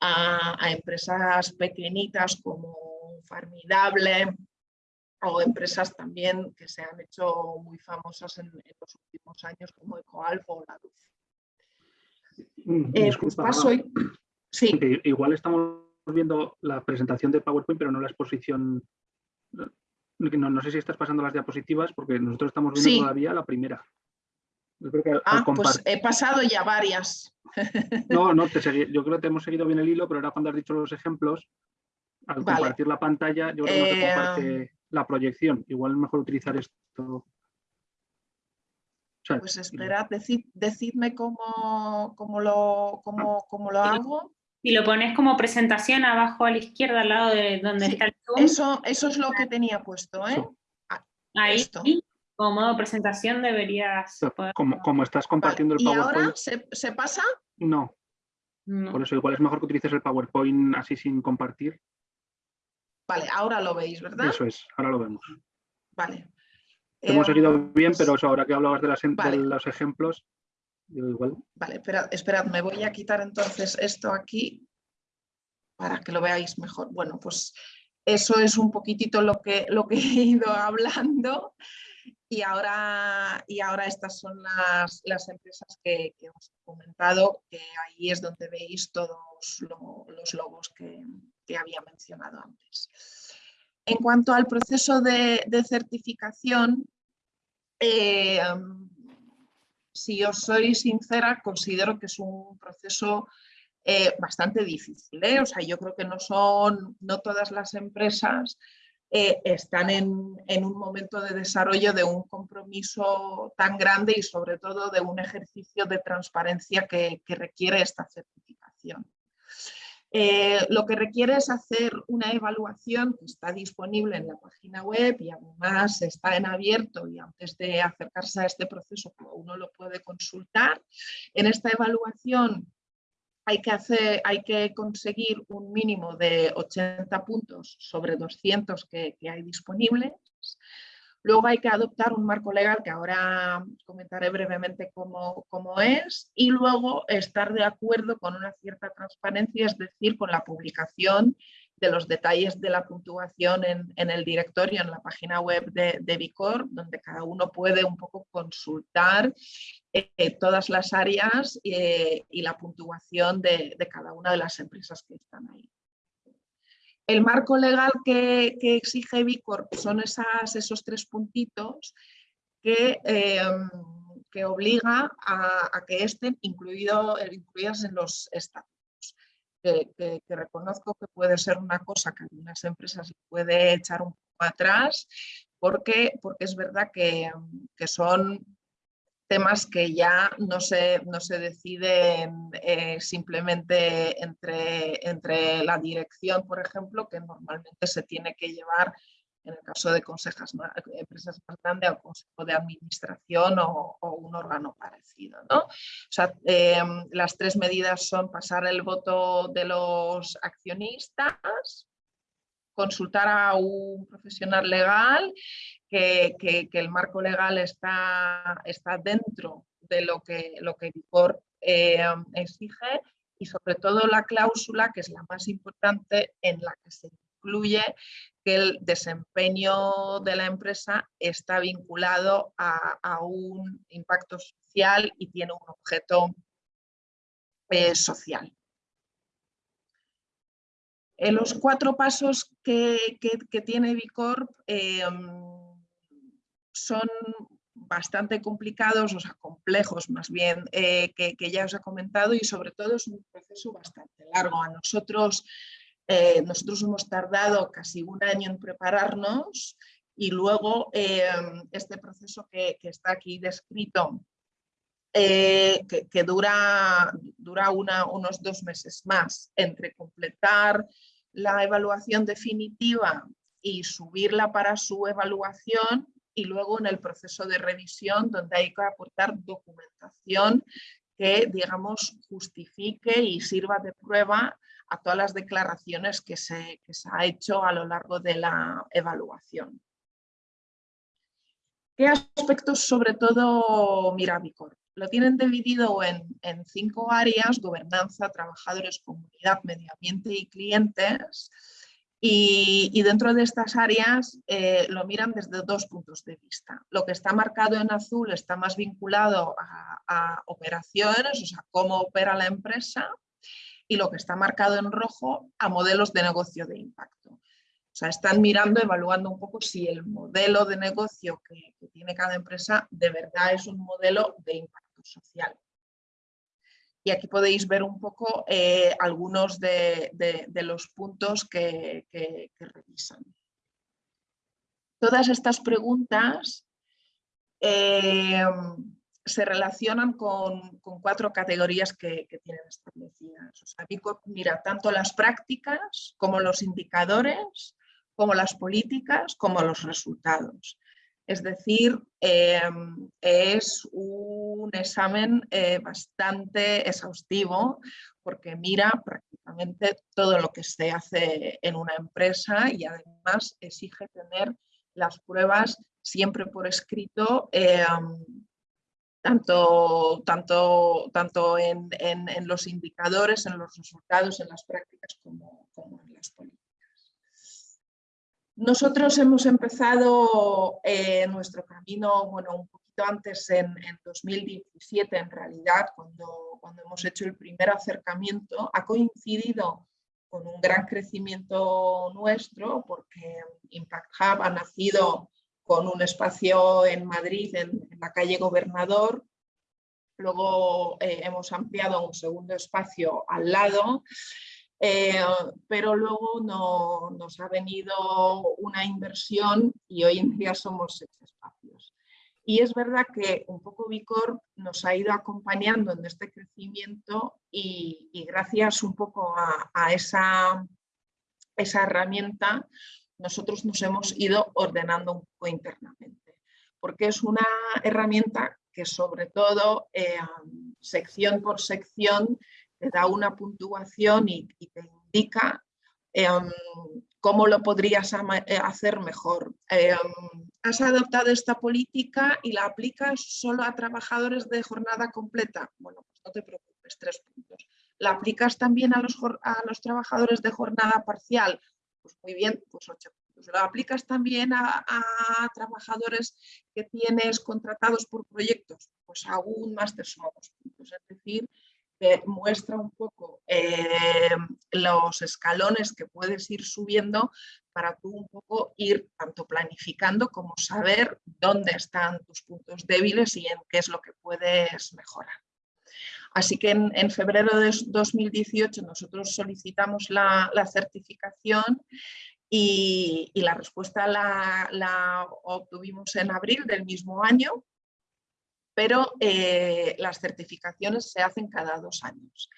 a, a empresas pequeñitas como Formidable o empresas también que se han hecho muy famosas en, los últimos años como EcoAlfa o la Luz. Mm, eh, pues paso sí. Igual estamos viendo la presentación de PowerPoint, pero no la exposición. No, sé si estás pasando las diapositivas, porque nosotros estamos viendo todavía la primera. Yo creo que Ah, pues he pasado ya varias. No, no, te yo creo que te hemos seguido bien el hilo, pero ahora cuando has dicho los ejemplos, al Vale. compartir la pantalla, yo creo que no se Eh, comparte la proyección. Igual es mejor utilizar esto. O sea, Pues esperad, decid- decidme cómo, cómo lo, cómo, cómo lo hago. Si lo pones como presentación abajo a la izquierda, al lado de donde Sí, está el Zoom, Eso, eso es lo que tenía puesto, ¿eh? Eso. ahí esto. como modo presentación deberías poder- como, como estás Vale, compartiendo el ¿Y ahora PowerPoint, se, se pasa? no. no. Por eso igual es mejor que utilices el PowerPoint así sin compartir. Vale, ahora lo veis, ¿verdad? Eso es, ahora lo vemos. Vale. Hemos Em, seguido bien, pues- pero eso, ahora que hablabas de, las, de Vale. los ejemplos, yo igual. Vale, esperad, esperad, me voy a quitar entonces esto aquí para que lo veáis mejor. Bueno, pues eso es un poquitito lo que, lo que he ido hablando y ahora, y ahora estas son las, las empresas que, que os he comentado, que ahí es donde veis todos lo- los logos que, que había mencionado antes. En cuanto al proceso de, certificación, eh, si os soy sincera, considero que es un proceso eh, bastante difícil. ¿eh? O sea, yo creo que no son, no todas las empresas están en, en un momento de desarrollo de un compromiso tan grande y sobre todo de un ejercicio de transparencia que requiere esta certificación. Eh, lo que requiere es hacer una evaluación que está disponible en la página web y además está en abierto y antes de acercarse a este proceso uno lo puede consultar. En esta evaluación hay que, conseguir un mínimo de 80 puntos sobre 200 que, que hay disponibles. Luego hay que adoptar un marco legal que ahora comentaré brevemente cómo, cómo, es y luego estar de acuerdo con una cierta transparencia, es decir, con la publicación de los detalles de la puntuación en, el directorio, en la página web de, de donde cada uno puede un poco consultar eh, todas las áreas eh, y la puntuación de, de cada una de las empresas que están ahí. El marco legal que, exige Bicorp son esas, esos tres puntitos que, eh, que obliga a, que estén incluido, incluidas en los estatutos. Que, reconozco que puede ser una cosa que algunas empresas puede echar un poco atrás, porque, porque es verdad que, que son temas que ya no se, no se deciden eh, simplemente entre, entre la dirección, por ejemplo, que normalmente se tiene que llevar, en el caso de consejas, empresas más grandes, al consejo de administración o, o un órgano parecido. ¿no? O sea, eh, las tres medidas son pasar el voto de los accionistas, consultar a un profesional legal que, el marco legal está, dentro de lo que, lo que Vicor eh, exige y sobre todo la cláusula, que es la más importante, en la que se incluye que el desempeño de la empresa está vinculado a, a un impacto social y tiene un objeto eh, social. En los cuatro pasos que, tiene Bicorp eh, son bastante complicados, o sea, complejos más bien, eh, que, ya os he comentado y sobre todo es un proceso bastante largo. A nosotros, eh, nosotros hemos tardado casi un año en prepararnos y luego eh, este proceso que, está aquí descrito, eh, que, dura, dura unos dos meses más entre completar la evaluación definitiva y subirla para su evaluación y luego en el proceso de revisión donde hay que aportar documentación que, digamos, justifique y sirva de prueba a todas las declaraciones que se, que se ha hecho a lo largo de la evaluación. ¿Qué aspectos sobre todo mira Vicor? Lo tienen dividido en, en cinco áreas, gobernanza, trabajadores, comunidad, medio ambiente y clientes. Y, dentro de estas áreas eh, lo miran desde dos puntos de vista. Lo que está marcado en azul está más vinculado a, operaciones, o sea, cómo opera la empresa, y lo que está marcado en rojo a modelos de negocio de impacto. O sea, están mirando, evaluando un poco si el modelo de negocio que, tiene cada empresa de verdad es un modelo de impacto social. Y aquí podéis ver un poco eh, algunos de, los puntos que, revisan. Todas estas preguntas eh, se relacionan con, cuatro categorías que, tienen establecidas. O sea, mira tanto las prácticas como los indicadores, como las políticas, como los resultados. Es decir, em, es un examen eh, bastante exhaustivo porque mira prácticamente todo lo que se hace en una empresa y además exige tener las pruebas siempre por escrito em, tanto, tanto, tanto en, los indicadores, en los resultados, en las prácticas como, en las políticas. Nosotros hemos empezado eh, nuestro camino, bueno, un poquito antes, en, 2017 en realidad, cuando, cuando hemos hecho el primer acercamiento, ha coincidido con un gran crecimiento nuestro porque Impact Hub ha nacido con un espacio en Madrid, en, la calle Gobernador. Luego eh, hemos ampliado un segundo espacio al lado, eh, pero luego no, nos ha venido una inversión y hoy en día somos seis espacios. Y es verdad que un poco Vicor nos ha ido acompañando en este crecimiento y, gracias un poco a, esa herramienta nosotros nos hemos ido ordenando un poco internamente, porque es una herramienta que sobre todo eh, sección por sección te da una puntuación y, te indica eh, cómo lo podrías eh, hacer mejor. has adoptado esta política y la aplicas solo a trabajadores de jornada completa. Bueno, pues no te preocupes, tres puntos. ¿La aplicas también a los, a los trabajadores de jornada parcial? Pues muy bien, pues 8 puntos. Lo aplicas también a, trabajadores que tienes contratados por proyectos, pues aún más te sumamos puntos. Es decir, que muestra un poco eh, los escalones que puedes ir subiendo para tú un poco ir tanto planificando como saber dónde están tus puntos débiles y en qué es lo que puedes mejorar. Así que en, febrero de 2018 nosotros solicitamos la, certificación y, la respuesta la, obtuvimos en abril del mismo año, pero eh, las certificaciones se hacen cada dos años.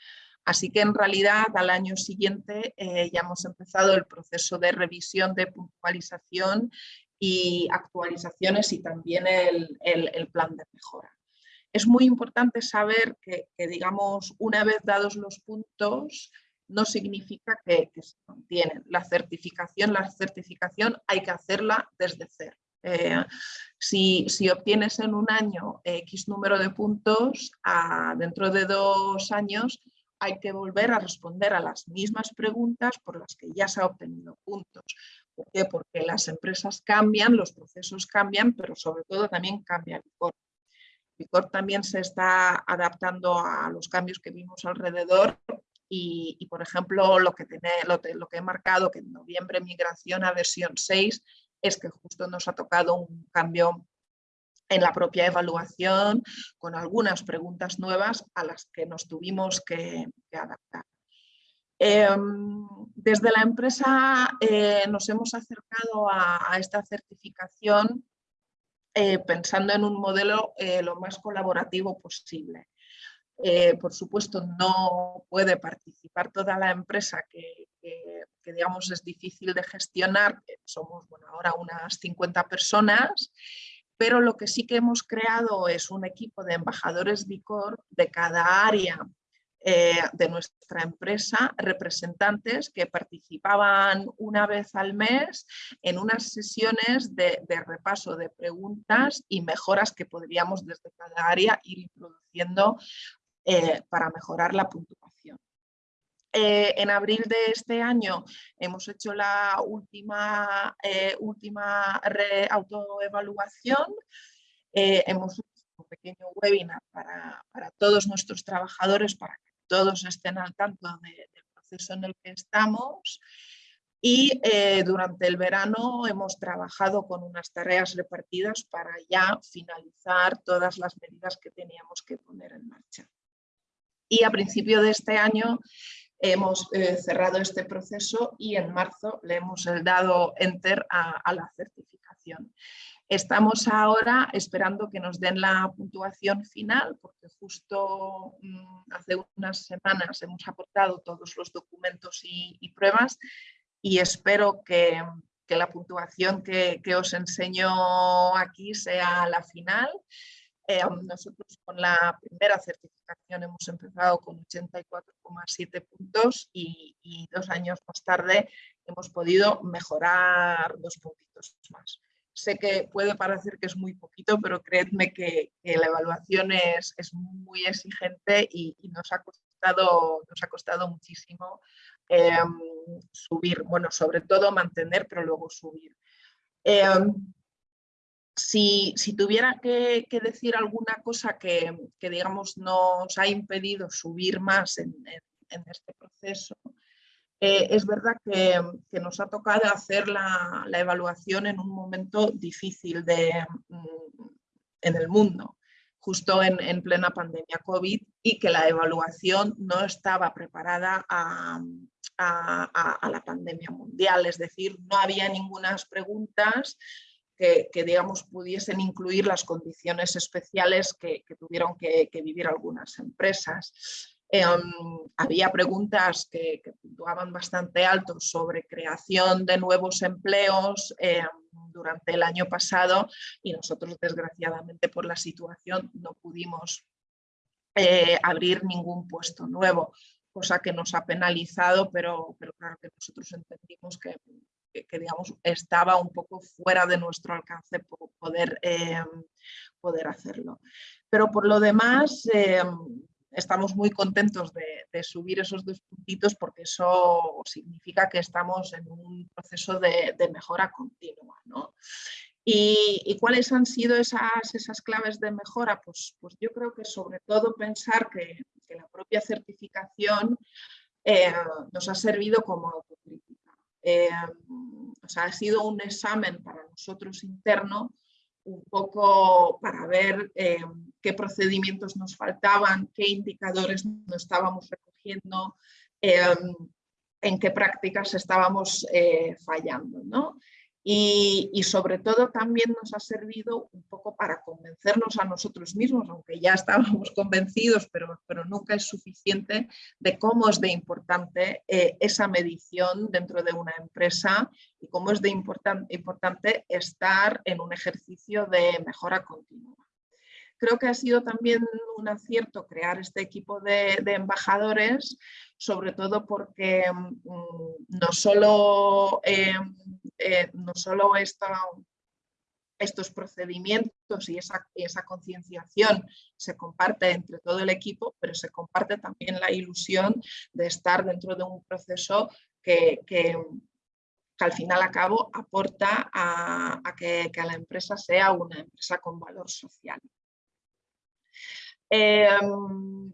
Así que en realidad al año siguiente eh, ya hemos empezado el proceso de revisión de puntualización y actualizaciones y también el plan de mejora es muy importante saber que, digamos, una vez dados los puntos, no significa que, se mantienen. La certificación, la certificación hay que hacerla desde cero. Eh, si, obtienes en un año X número de puntos, dentro de dos años hay que volver a responder a las mismas preguntas por las que ya se ha obtenido puntos. ¿Por qué? Porque las empresas cambian, los procesos cambian, pero sobre todo también cambia el corte. Picor también se está adaptando a los cambios que vimos alrededor y, por ejemplo, lo que, lo, que he marcado que en noviembre migración a versión 6 es que justo nos ha tocado un cambio en la propia evaluación con algunas preguntas nuevas a las que nos tuvimos que, adaptar. Em, desde la empresa eh, nos hemos acercado a esta certificación eh, pensando en un modelo eh, lo más colaborativo posible. Eh, por supuesto, no puede participar toda la empresa que, digamos es difícil de gestionar, somos bueno, ahora unas 50 personas, pero lo que sí que hemos creado es un equipo de embajadores DICOR de cada área eh, de nuestra empresa representantes que participaban una vez al mes en unas sesiones de, repaso de preguntas y mejoras que podríamos desde cada área ir introduciendo eh, para mejorar la puntuación. Eh, en abril de este año hemos hecho la última, última autoevaluación. hemos hecho un pequeño webinar para, para, todos nuestros trabajadores para que todos estén al tanto del proceso en el que estamos y eh, durante el verano hemos trabajado con unas tareas repartidas para ya finalizar todas las medidas que teníamos que poner en marcha. Y a principio de este año hemos eh, cerrado este proceso y en marzo le hemos dado enter a, la certificación. Estamos ahora esperando que nos den la puntuación final porque justo mm, hace unas semanas hemos aportado todos los documentos y, pruebas y espero que, la puntuación que, que, os enseño aquí sea la final eh, nosotros con la primera certificación hemos empezado con 84,7 puntos y, dos años más tarde hemos podido mejorar dos puntitos más. Sé que puede parecer que es muy poquito, pero creedme que, la evaluación es, muy exigente y, nos, ha costado, nos ha costado muchísimo em, subir, bueno, sobre todo mantener, pero luego subir. Em, si, tuviera que, decir alguna cosa que, digamos nos ha impedido subir más en, este proceso, eh, es verdad que, nos ha tocado hacer la, evaluación en un momento difícil de, mm, en el mundo, justo en, plena pandemia COVID y que la evaluación no estaba preparada a, la pandemia mundial, es decir, no había ninguna preguntas que, digamos, pudiesen incluir las condiciones especiales que, tuvieron que, vivir algunas empresas. Em, había preguntas que, puntuaban bastante alto sobre creación de nuevos empleos em, durante el año pasado y nosotros desgraciadamente por la situación no pudimos eh, abrir ningún puesto nuevo, cosa que nos ha penalizado, pero, pero claro que nosotros entendimos que que, digamos, estaba un poco fuera de nuestro alcance poder, eh, poder hacerlo. Pero por lo demás, eh, estamos muy contentos de, subir esos dos puntitos porque eso significa que estamos en un proceso de, mejora continua. ¿Y, cuáles han sido esas, esas claves de mejora? Pues, pues yo creo que sobre todo pensar que, la propia certificación eh, nos ha servido como eh, o sea, ha sido un examen para nosotros interno, un poco para ver eh, qué procedimientos nos faltaban, qué indicadores no estábamos recogiendo, eh, en qué prácticas estábamos fallando. ¿no? Y, sobre todo también nos ha servido un poco para convencernos a nosotros mismos, aunque ya estábamos convencidos, pero, pero nunca es suficiente, de cómo es de importante eh, esa medición dentro de una empresa y cómo es de importante estar en un ejercicio de mejora continua. Creo que ha sido también un acierto crear este equipo de, embajadores, sobre todo porque mm, no solo eh, eh, no solo estos procedimientos y esa, concienciación se comparte entre todo el equipo, pero se comparte también la ilusión de estar dentro de un proceso que, al final a cabo aporta a, que, la empresa sea una empresa con valor social. Em,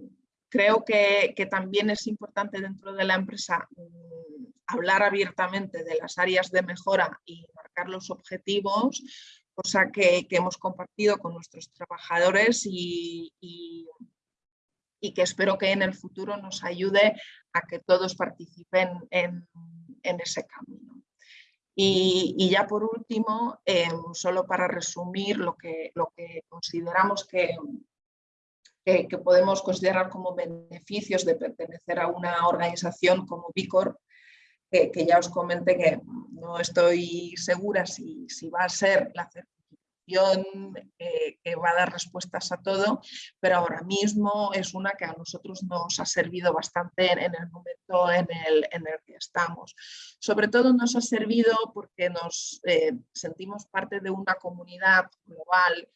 creo que, también es importante dentro de la empresa mm, hablar abiertamente de las áreas de mejora y marcar los objetivos, cosa que, hemos compartido con nuestros trabajadores y, que espero que en el futuro nos ayude a que todos participen en, ese camino. Y, ya por último, eh, solo para resumir lo que, lo que consideramos que, que, podemos considerar como beneficios de pertenecer a una organización como Bicor, que, ya os comenté que no estoy segura si, si va a ser la certificación eh, que va a dar respuestas a todo, pero ahora mismo es una que a nosotros nos ha servido bastante en, el momento en el, en el, que estamos. Sobre todo nos ha servido porque nos eh, sentimos parte de una comunidad global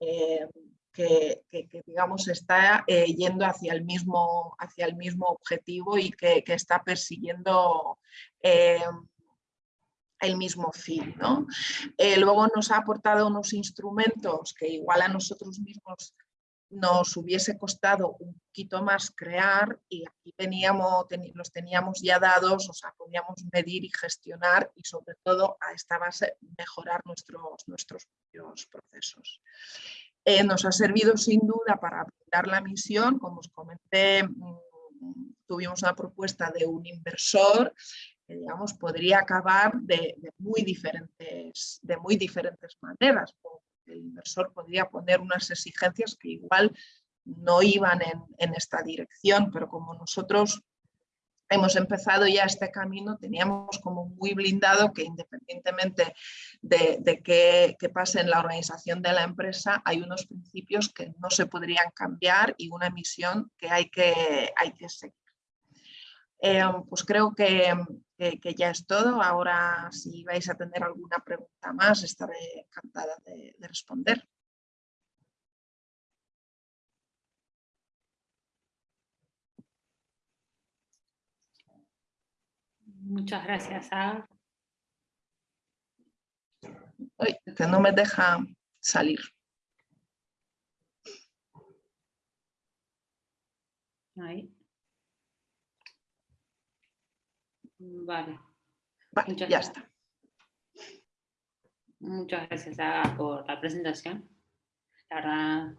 eh, que, digamos está eh, yendo hacia el, mismo, hacia el mismo objetivo y que, está persiguiendo eh, el mismo fin. ¿no? Eh, luego nos ha aportado unos instrumentos que igual a nosotros mismos nos hubiese costado un poquito más crear y aquí teníamos, los teníamos ya dados, o sea, podíamos medir y gestionar y sobre todo a esta base mejorar nuestros, nuestros propios procesos. Eh, nos ha servido sin duda para dar la misión, como os comenté, mm, tuvimos una propuesta de un inversor que digamos, podría acabar de, muy diferentes, de muy diferentes maneras. El inversor podría poner unas exigencias que igual no iban en, esta dirección, pero como nosotros hemos empezado ya este camino, teníamos como muy blindado que independientemente de, qué, pase en la organización de la empresa, hay unos principios que no se podrían cambiar y una misión que hay que, hay que seguir. Eh, pues creo que, que, ya es todo. Ahora, si vais a tener alguna pregunta más, estaré encantada de, responder. Muchas gracias, Aga. que no me deja salir. Ahí. Vale. ya está. Muchas gracias por la presentación. La verdad,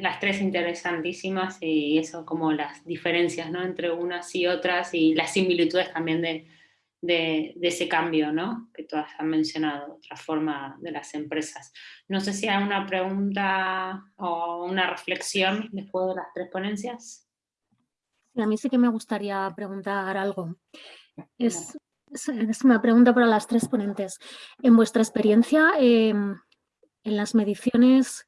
las tres interesantísimas y eso como las diferencias ¿no? entre unas y otras y las similitudes también de, de, ese cambio ¿no? que todas han mencionado, otra forma de las empresas. No sé si hay una pregunta o una reflexión después de las tres ponencias a mí sí que me gustaría preguntar algo. Es, una pregunta para las tres ponentes. En vuestra experiencia, em, en las mediciones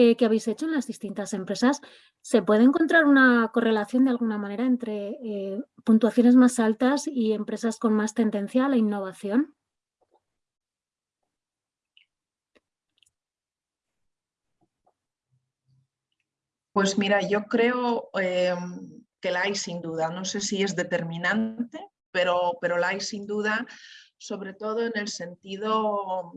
eh, que habéis hecho en las distintas empresas, ¿se puede encontrar una correlación de alguna manera entre eh, puntuaciones más altas y empresas con más tendencia a la innovación? Pues mira, yo creo em, que la hay sin duda. No sé si es determinante, pero, pero la hay sin duda, sobre todo en el sentido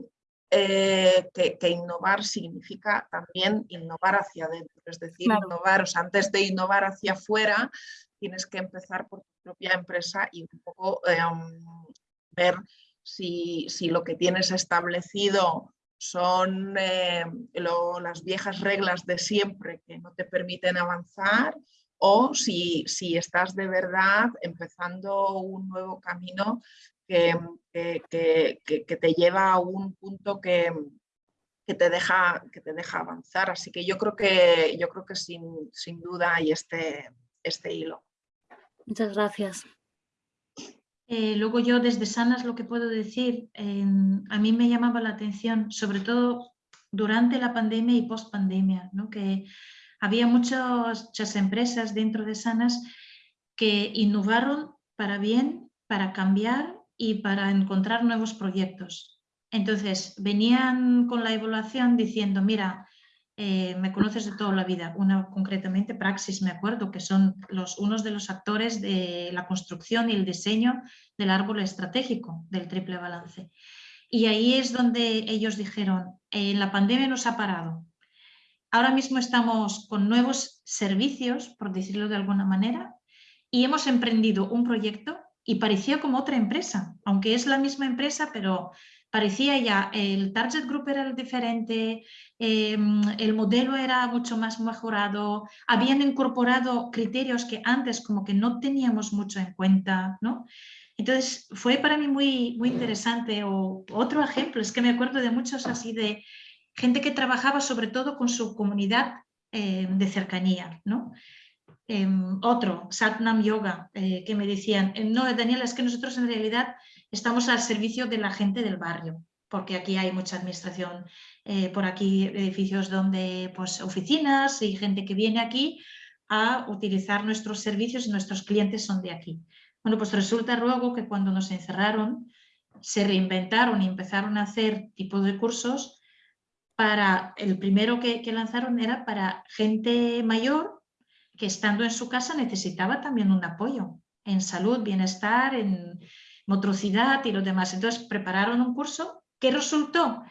eh, que, innovar significa también innovar hacia adentro. Es decir, innovar, antes de innovar hacia afuera, tienes que empezar por tu propia empresa y un poco em, ver si, lo que tienes establecido son eh, las viejas reglas de siempre que no te permiten avanzar o si, si estás de verdad empezando un nuevo camino que, que, te lleva a un punto que, te deja, que te deja avanzar. Así que yo creo que, yo creo que sin, sin duda hay este, este hilo. Muchas gracias. Eh, luego yo desde Sanas lo que puedo decir, a mí me llamaba la atención, sobre todo durante la pandemia y post pandemia, ¿no? que había muchas, empresas dentro de Sanas que innovaron para bien, para cambiar y para encontrar nuevos proyectos. Entonces, venían con la evaluación diciendo, mira, eh, me conoces de toda la vida, una concretamente Praxis, me acuerdo, que son los, unos de los actores de la construcción y el diseño del árbol estratégico del triple balance. Y ahí es donde ellos dijeron, eh, la pandemia nos ha parado, Ahora mismo estamos con nuevos servicios, por decirlo de alguna manera, y hemos emprendido un proyecto y parecía como otra empresa, aunque es la misma empresa, pero parecía ya, el target group era diferente, em, el modelo era mucho más mejorado, habían incorporado criterios que antes como que no teníamos mucho en cuenta, ¿no? Entonces fue para mí muy, muy interesante. O otro ejemplo, es que me acuerdo de muchos así de gente que trabajaba sobre todo con su comunidad eh, de cercanía. ¿no? Em, otro, Satnam Yoga, eh, que me decían, eh, no, Daniela, es que nosotros en realidad estamos al servicio de la gente del barrio, porque aquí hay mucha administración, por aquí edificios donde, pues, oficinas y gente que viene aquí a utilizar nuestros servicios y nuestros clientes son de aquí. Bueno, pues resulta luego que cuando nos encerraron, se reinventaron y empezaron a hacer tipo de cursos para, el primero que, lanzaron era para gente mayor que estando en su casa necesitaba también un apoyo en salud, bienestar, en motricidad y lo demás. Entonces prepararon un curso que resultó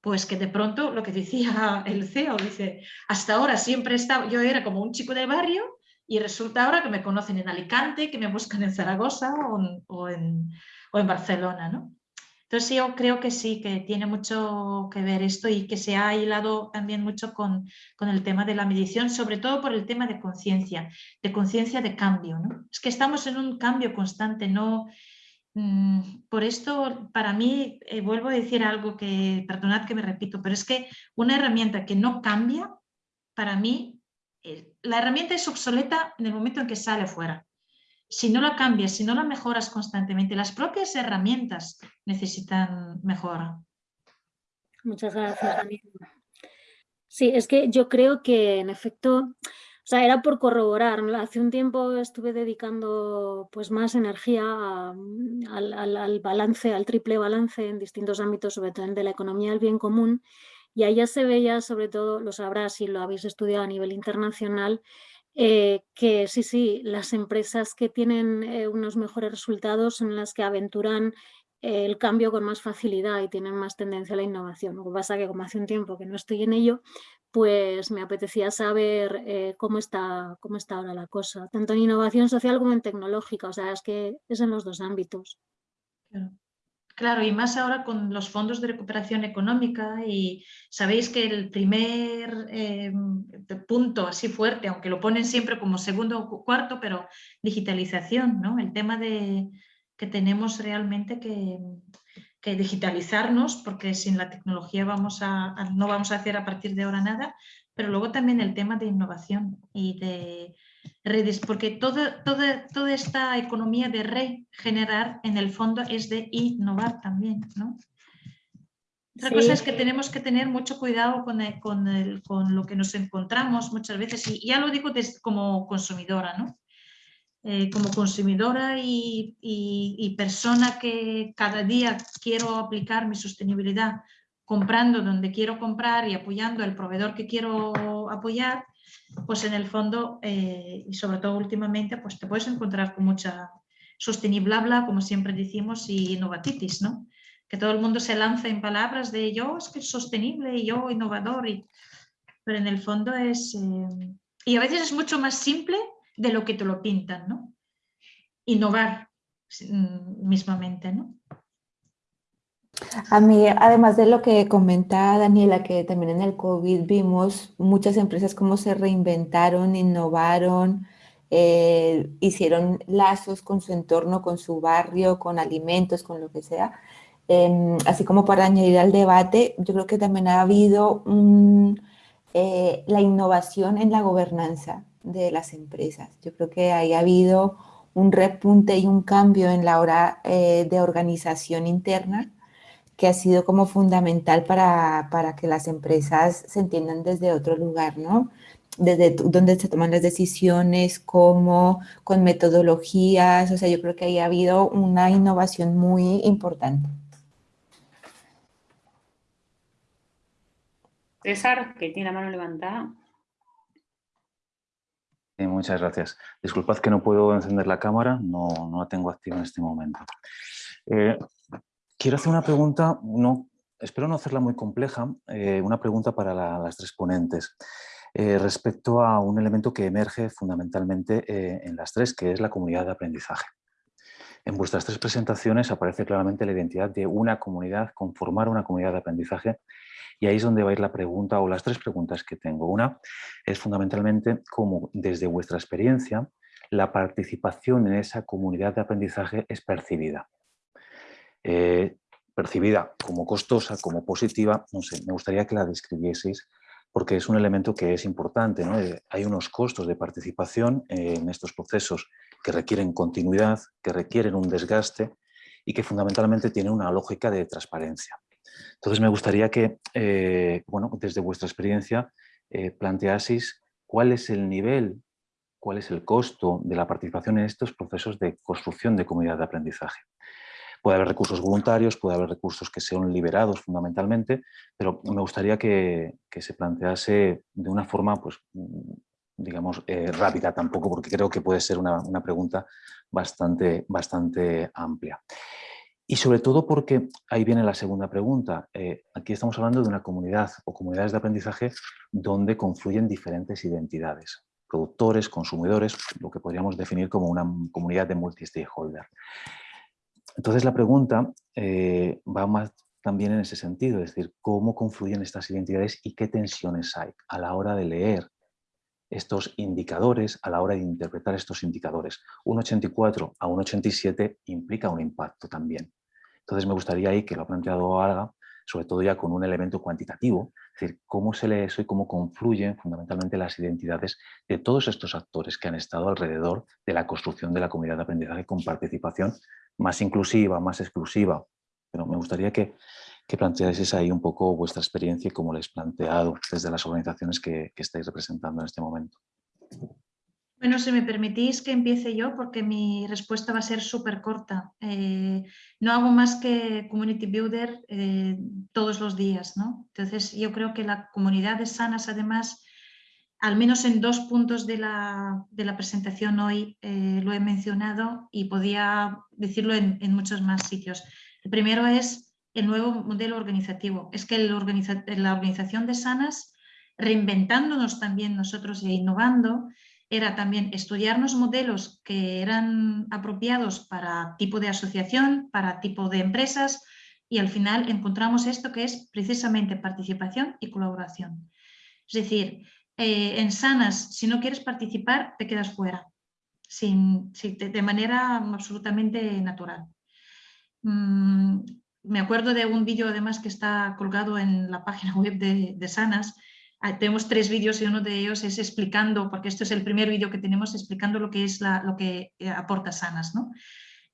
pues que de pronto lo que decía el CEO, dice, hasta ahora siempre estaba, yo era como un chico de barrio y resulta ahora que me conocen en Alicante, que me buscan en Zaragoza o, en, o en, Barcelona, ¿no? Entonces yo creo que sí, que tiene mucho que ver esto y que se ha hilado también mucho con, con el tema de la medición, sobre todo por el tema de conciencia, de conciencia de cambio. ¿no? Es que estamos en un cambio constante, no, Mm, por esto, para mí, eh, vuelvo a decir algo que, perdonad que me repito, pero es que una herramienta que no cambia, para mí, eh, la herramienta es obsoleta en el momento en que sale fuera. Si no la cambias, si no la mejoras constantemente, las propias herramientas necesitan mejora. Muchas gracias, Daniel. Sí, es que yo creo que en efecto o sea, era por corroborar. Hace un tiempo estuve dedicando pues, más energía al, balance, al triple balance en distintos ámbitos, sobre todo el de la economía del bien común. Y ya se veía, sobre todo, lo sabrás si lo habéis estudiado a nivel internacional, eh, que sí, sí, las empresas que tienen eh, unos mejores resultados son las que aventuran el cambio con más facilidad y tienen más tendencia a la innovación. Lo que pasa que como hace un tiempo que no estoy en ello, pues me apetecía saber eh, cómo, está, cómo está ahora la cosa, tanto en innovación social como en tecnológica, o sea, es que es en los dos ámbitos. Claro. Y más ahora con los fondos de recuperación económica y sabéis que el primer eh, punto así fuerte, aunque lo ponen siempre como segundo o cuarto, pero digitalización, ¿no? El tema de que tenemos realmente que, digitalizarnos, porque sin la tecnología vamos a, no vamos a hacer a partir de ahora nada, pero luego también el tema de innovación y de redes, porque toda, toda, toda esta economía de regenerar en el fondo es de innovar también, ¿no? Otra cosa es que tenemos que tener mucho cuidado con, con, con, lo que nos encontramos muchas veces, y ya lo digo como consumidora, ¿no? Eh, como consumidora y, persona que cada día quiero aplicar mi sostenibilidad comprando donde quiero comprar y apoyando al proveedor que quiero apoyar, pues en el fondo, eh, y sobre todo últimamente, pues te puedes encontrar con mucha sostenible, como siempre decimos, y innovatitis, ¿no? Que todo el mundo se lanza en palabras de yo es que es sostenible y yo innovador, y... pero en el fondo es... Eh, y a veces es mucho más simple de lo que te lo pintan, ¿no? Innovar mm, mismamente, ¿no? A mí, además de lo que comenta Daniela, que también en el COVID vimos muchas empresas cómo se reinventaron, innovaron, eh, hicieron lazos con su entorno, con su barrio, con alimentos, con lo que sea. Em, así como para añadir al debate, yo creo que también ha habido eh, la innovación en la gobernanza de las empresas. Yo creo que ahí ha habido un repunte y un cambio en la hora eh, de organización interna que ha sido como fundamental para, para, que las empresas se entiendan desde otro lugar, ¿no? Desde donde se toman las decisiones, cómo, con metodologías, o sea, yo creo que ahí ha habido una innovación muy importante. César, que tiene la mano levantada. muchas gracias. Disculpad que no puedo encender la cámara, no, no la tengo activa en este momento. Eh, quiero hacer una pregunta, espero no hacerla muy compleja, eh, una pregunta para las tres ponentes. Eh, respecto a un elemento que emerge fundamentalmente en las tres, que es la comunidad de aprendizaje. En vuestras tres presentaciones aparece claramente la identidad de una comunidad, conformar una comunidad de aprendizaje y ahí es donde va a ir la pregunta o las tres preguntas que tengo. Una es fundamentalmente cómo desde vuestra experiencia la participación en esa comunidad de aprendizaje es percibida. Eh, percibida como costosa, como positiva, no sé, me gustaría que la describieseis porque es un elemento que es importante. Eh, hay unos costos de participación en estos procesos que requieren continuidad, que requieren un desgaste y que fundamentalmente tienen una lógica de transparencia. Entonces me gustaría que, eh, bueno, desde vuestra experiencia, eh, planteaseis cuál es el nivel, cuál es el costo de la participación en estos procesos de construcción de comunidad de aprendizaje. Puede haber recursos voluntarios, puede haber recursos que sean liberados fundamentalmente, pero me gustaría que, se plantease de una forma, pues, digamos, eh, rápida tampoco, porque creo que puede ser una, una pregunta bastante, bastante amplia. Y sobre todo porque, ahí viene la segunda pregunta, eh, aquí estamos hablando de una comunidad o comunidades de aprendizaje donde confluyen diferentes identidades, productores, consumidores, lo que podríamos definir como una comunidad de multi-stakeholder. Entonces la pregunta eh, va más también en ese sentido, es decir, cómo confluyen estas identidades y qué tensiones hay a la hora de leer estos indicadores, a la hora de interpretar estos indicadores. Un 84 a un 87 implica un impacto también. Entonces me gustaría ahí, que lo ha planteado Alga, sobre todo ya con un elemento cuantitativo, es decir, cómo se lee eso y cómo confluyen fundamentalmente las identidades de todos estos actores que han estado alrededor de la construcción de la comunidad de aprendizaje con participación más inclusiva, más exclusiva. Pero me gustaría que, que planteaseis ahí un poco vuestra experiencia y cómo les he planteado desde las organizaciones que, que estáis representando en este momento. Bueno, si me permitís que empiece yo, porque mi respuesta va a ser súper corta. Eh, no hago más que Community Builder eh, todos los días, ¿no? Entonces, yo creo que la comunidad de Sanas, además, al menos en dos puntos de la, presentación hoy eh, lo he mencionado y podía decirlo en, muchos más sitios. El primero es el nuevo modelo organizativo. Es que la organización de Sanas, reinventándonos también nosotros e innovando, era también estudiarnos modelos que eran apropiados para tipo de asociación, para tipo de empresas y al final encontramos esto que es precisamente participación y colaboración. Es decir, eh, en Sanas, si no quieres participar, te quedas fuera, sin, de manera absolutamente natural. Mm, me acuerdo de un vídeo además que está colgado en la página web de, de Sanas, Ah, tenemos tres vídeos y uno de ellos es explicando, porque este es el primer vídeo que tenemos, explicando lo que es lo que eh, aporta Sanas. ¿no?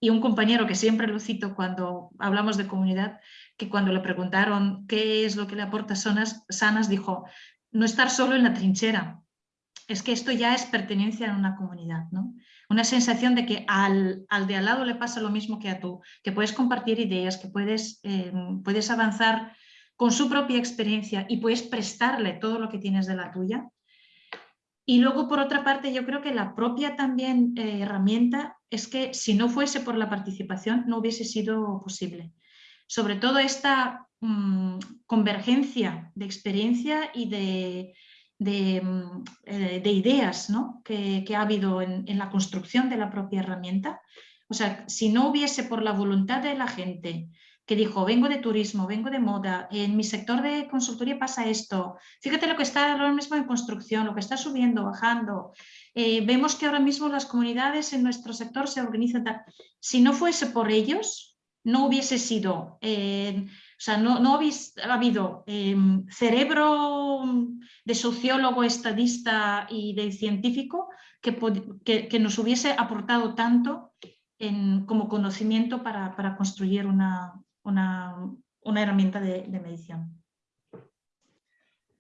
Y un compañero que siempre lo cito cuando hablamos de comunidad, que cuando le preguntaron qué es lo que le aporta Sanas, Sanas dijo, no estar solo en la trinchera, es que esto ya es pertenencia a una comunidad, ¿no? Una sensación de que al, al, de al lado le pasa lo mismo que a tú, que puedes compartir ideas, que puedes, eh, puedes avanzar con su propia experiencia y puedes prestarle todo lo que tienes de la tuya. Y luego, por otra parte, yo creo que la propia también eh, herramienta es que si no fuese por la participación no hubiese sido posible. Sobre todo esta mm, convergencia de experiencia y de, de, mm, eh, ideas ¿no? que, ha habido en, en la construcción de la propia herramienta. O sea, si no hubiese por la voluntad de la gente que dijo, vengo de turismo, vengo de moda, en mi sector de consultoría pasa esto, fíjate lo que está ahora mismo en construcción, lo que está subiendo, bajando, eh, vemos que ahora mismo las comunidades en nuestro sector se organizan, si no fuese por ellos, no hubiese sido, eh, sea, no, no hubiese habido em, cerebro de sociólogo, estadista y de científico que, que, nos hubiese aportado tanto como conocimiento para, para construir una, una, herramienta de, medición?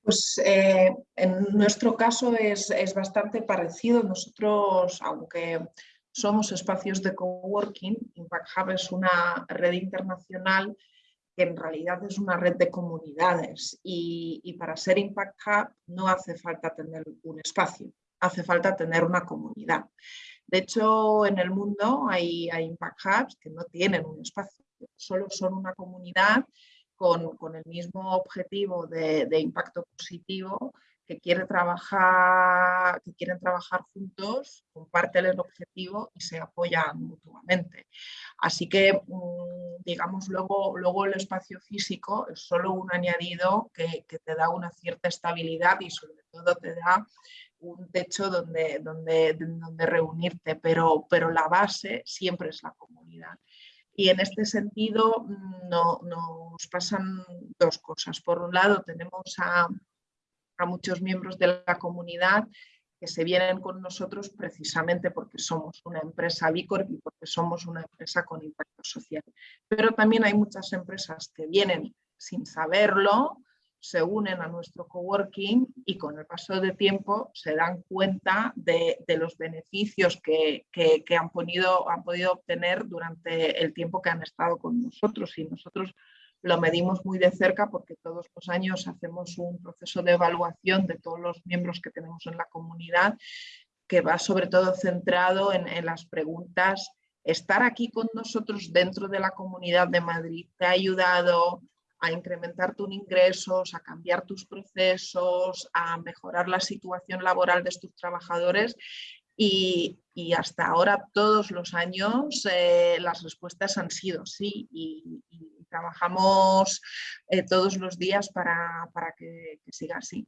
Pues eh, en nuestro caso es, bastante parecido. Nosotros, aunque somos espacios de coworking, Impact Hub es una red internacional que en realidad es una red de comunidades y, y, para ser Impact Hub no hace falta tener un espacio, hace falta tener una comunidad. De hecho, en el mundo hay, hay Impact Hubs que no tienen un espacio, solo son una comunidad con, el mismo objetivo de, impacto positivo quiere trabajar, quieren trabajar juntos, comparten el objetivo y se apoyan mutuamente. Así que, mm, digamos, luego, luego el espacio físico es solo un añadido que, te da una cierta estabilidad y sobre todo te da un techo donde, donde, donde reunirte, pero, pero la base siempre es la comunidad. Y en este sentido mm, no, nos pasan dos cosas. Por un lado tenemos a, muchos miembros de la comunidad que se vienen con nosotros precisamente porque somos una empresa Bicorp y porque somos una empresa con impacto social. Pero también hay muchas empresas que vienen sin saberlo, se unen a nuestro coworking y con el paso de tiempo se dan cuenta de, los beneficios que, han podido obtener durante el tiempo que han estado con nosotros y nosotros lo medimos muy de cerca porque todos los años hacemos un proceso de evaluación de todos los miembros que tenemos en la comunidad que va sobre todo centrado en, las preguntas estar aquí con nosotros dentro de la Comunidad de Madrid te ha ayudado a incrementar tus ingresos, a cambiar tus procesos, a mejorar la situación laboral de tus trabajadores y, hasta ahora todos los años eh, las respuestas han sido sí trabajamos eh, todos los días para, que, siga así.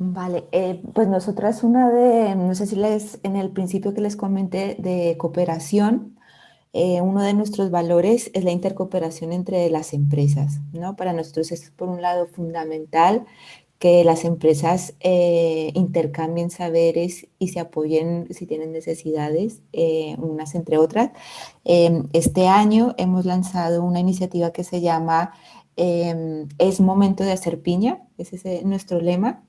Vale, eh, pues nosotras una de, no sé si les, en el principio que les comenté de cooperación, uno de nuestros valores es la intercooperación entre las empresas, ¿no? Para nosotros es por un lado fundamental que las empresas eh, intercambien saberes y se apoyen si tienen necesidades, eh, unas entre otras. Em, este año hemos lanzado una iniciativa que se llama em, Es momento de hacer piña, ese es nuestro lema,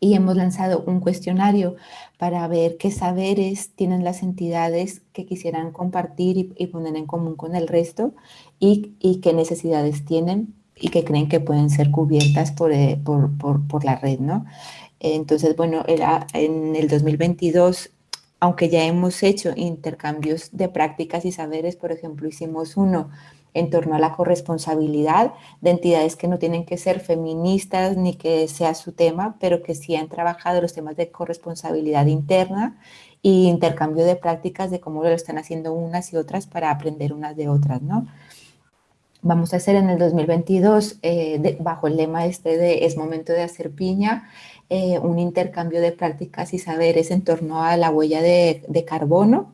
y hemos lanzado un cuestionario para ver qué saberes tienen las entidades que quisieran compartir y, poner en común con el resto y, y qué necesidades tienen y que creen que pueden ser cubiertas por, eh, por, por, por la red, ¿no? Entonces, bueno, en el 2022, aunque ya hemos hecho intercambios de prácticas y saberes, por ejemplo, hicimos uno en torno a la corresponsabilidad de entidades que no tienen que ser feministas ni que sea su tema, pero que sí han trabajado los temas de corresponsabilidad interna y intercambio de prácticas de cómo lo están haciendo unas y otras para aprender unas de otras, ¿no? Vamos a hacer en el 2022, eh, bajo el lema este de es momento de hacer piña, eh, un intercambio de prácticas y saberes en torno a la huella de, carbono.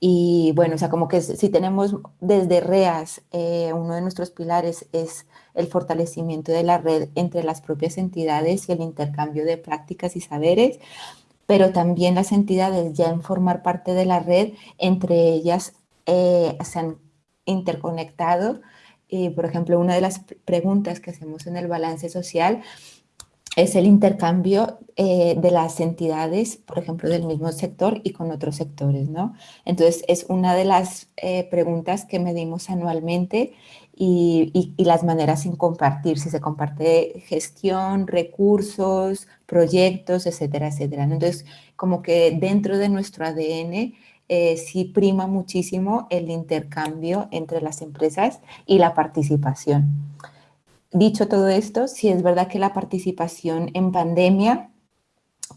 Y bueno, o sea, como que si tenemos desde REAS, eh, uno de nuestros pilares es el fortalecimiento de la red entre las propias entidades y el intercambio de prácticas y saberes, pero también las entidades ya en formar parte de la red, entre ellas se han interconectado y, por ejemplo, una de las preguntas que hacemos en el balance social es el intercambio eh, de las entidades, por ejemplo, del mismo sector y con otros sectores, ¿no? Entonces, es una de las eh, preguntas que medimos anualmente y, y, las maneras sin compartir, si se comparte gestión, recursos, proyectos, etcétera, etcétera. Entonces, como que dentro de nuestro ADN eh, sí prima muchísimo el intercambio entre las empresas y la participación. Dicho todo esto, sí es verdad que la participación en pandemia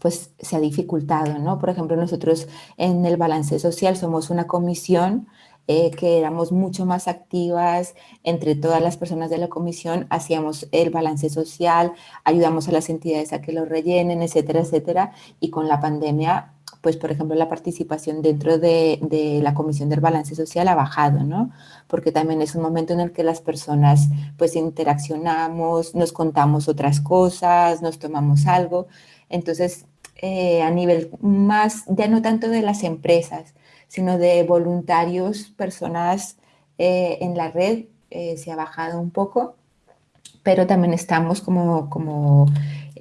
pues se ha dificultado, ¿no? Por ejemplo, nosotros en el balance social somos una comisión eh, que éramos mucho más activas entre todas las personas de la comisión, hacíamos el balance social, ayudamos a las entidades a que lo rellenen, etcétera, etcétera, y con la pandemia pues por ejemplo la participación dentro de, la Comisión del Balance Social ha bajado, ¿no? Porque también es un momento en el que las personas pues interaccionamos, nos contamos otras cosas, nos tomamos algo. Entonces, eh, a nivel más, ya no tanto de las empresas, sino de voluntarios, personas eh, en la red, eh, se ha bajado un poco, pero también estamos como, como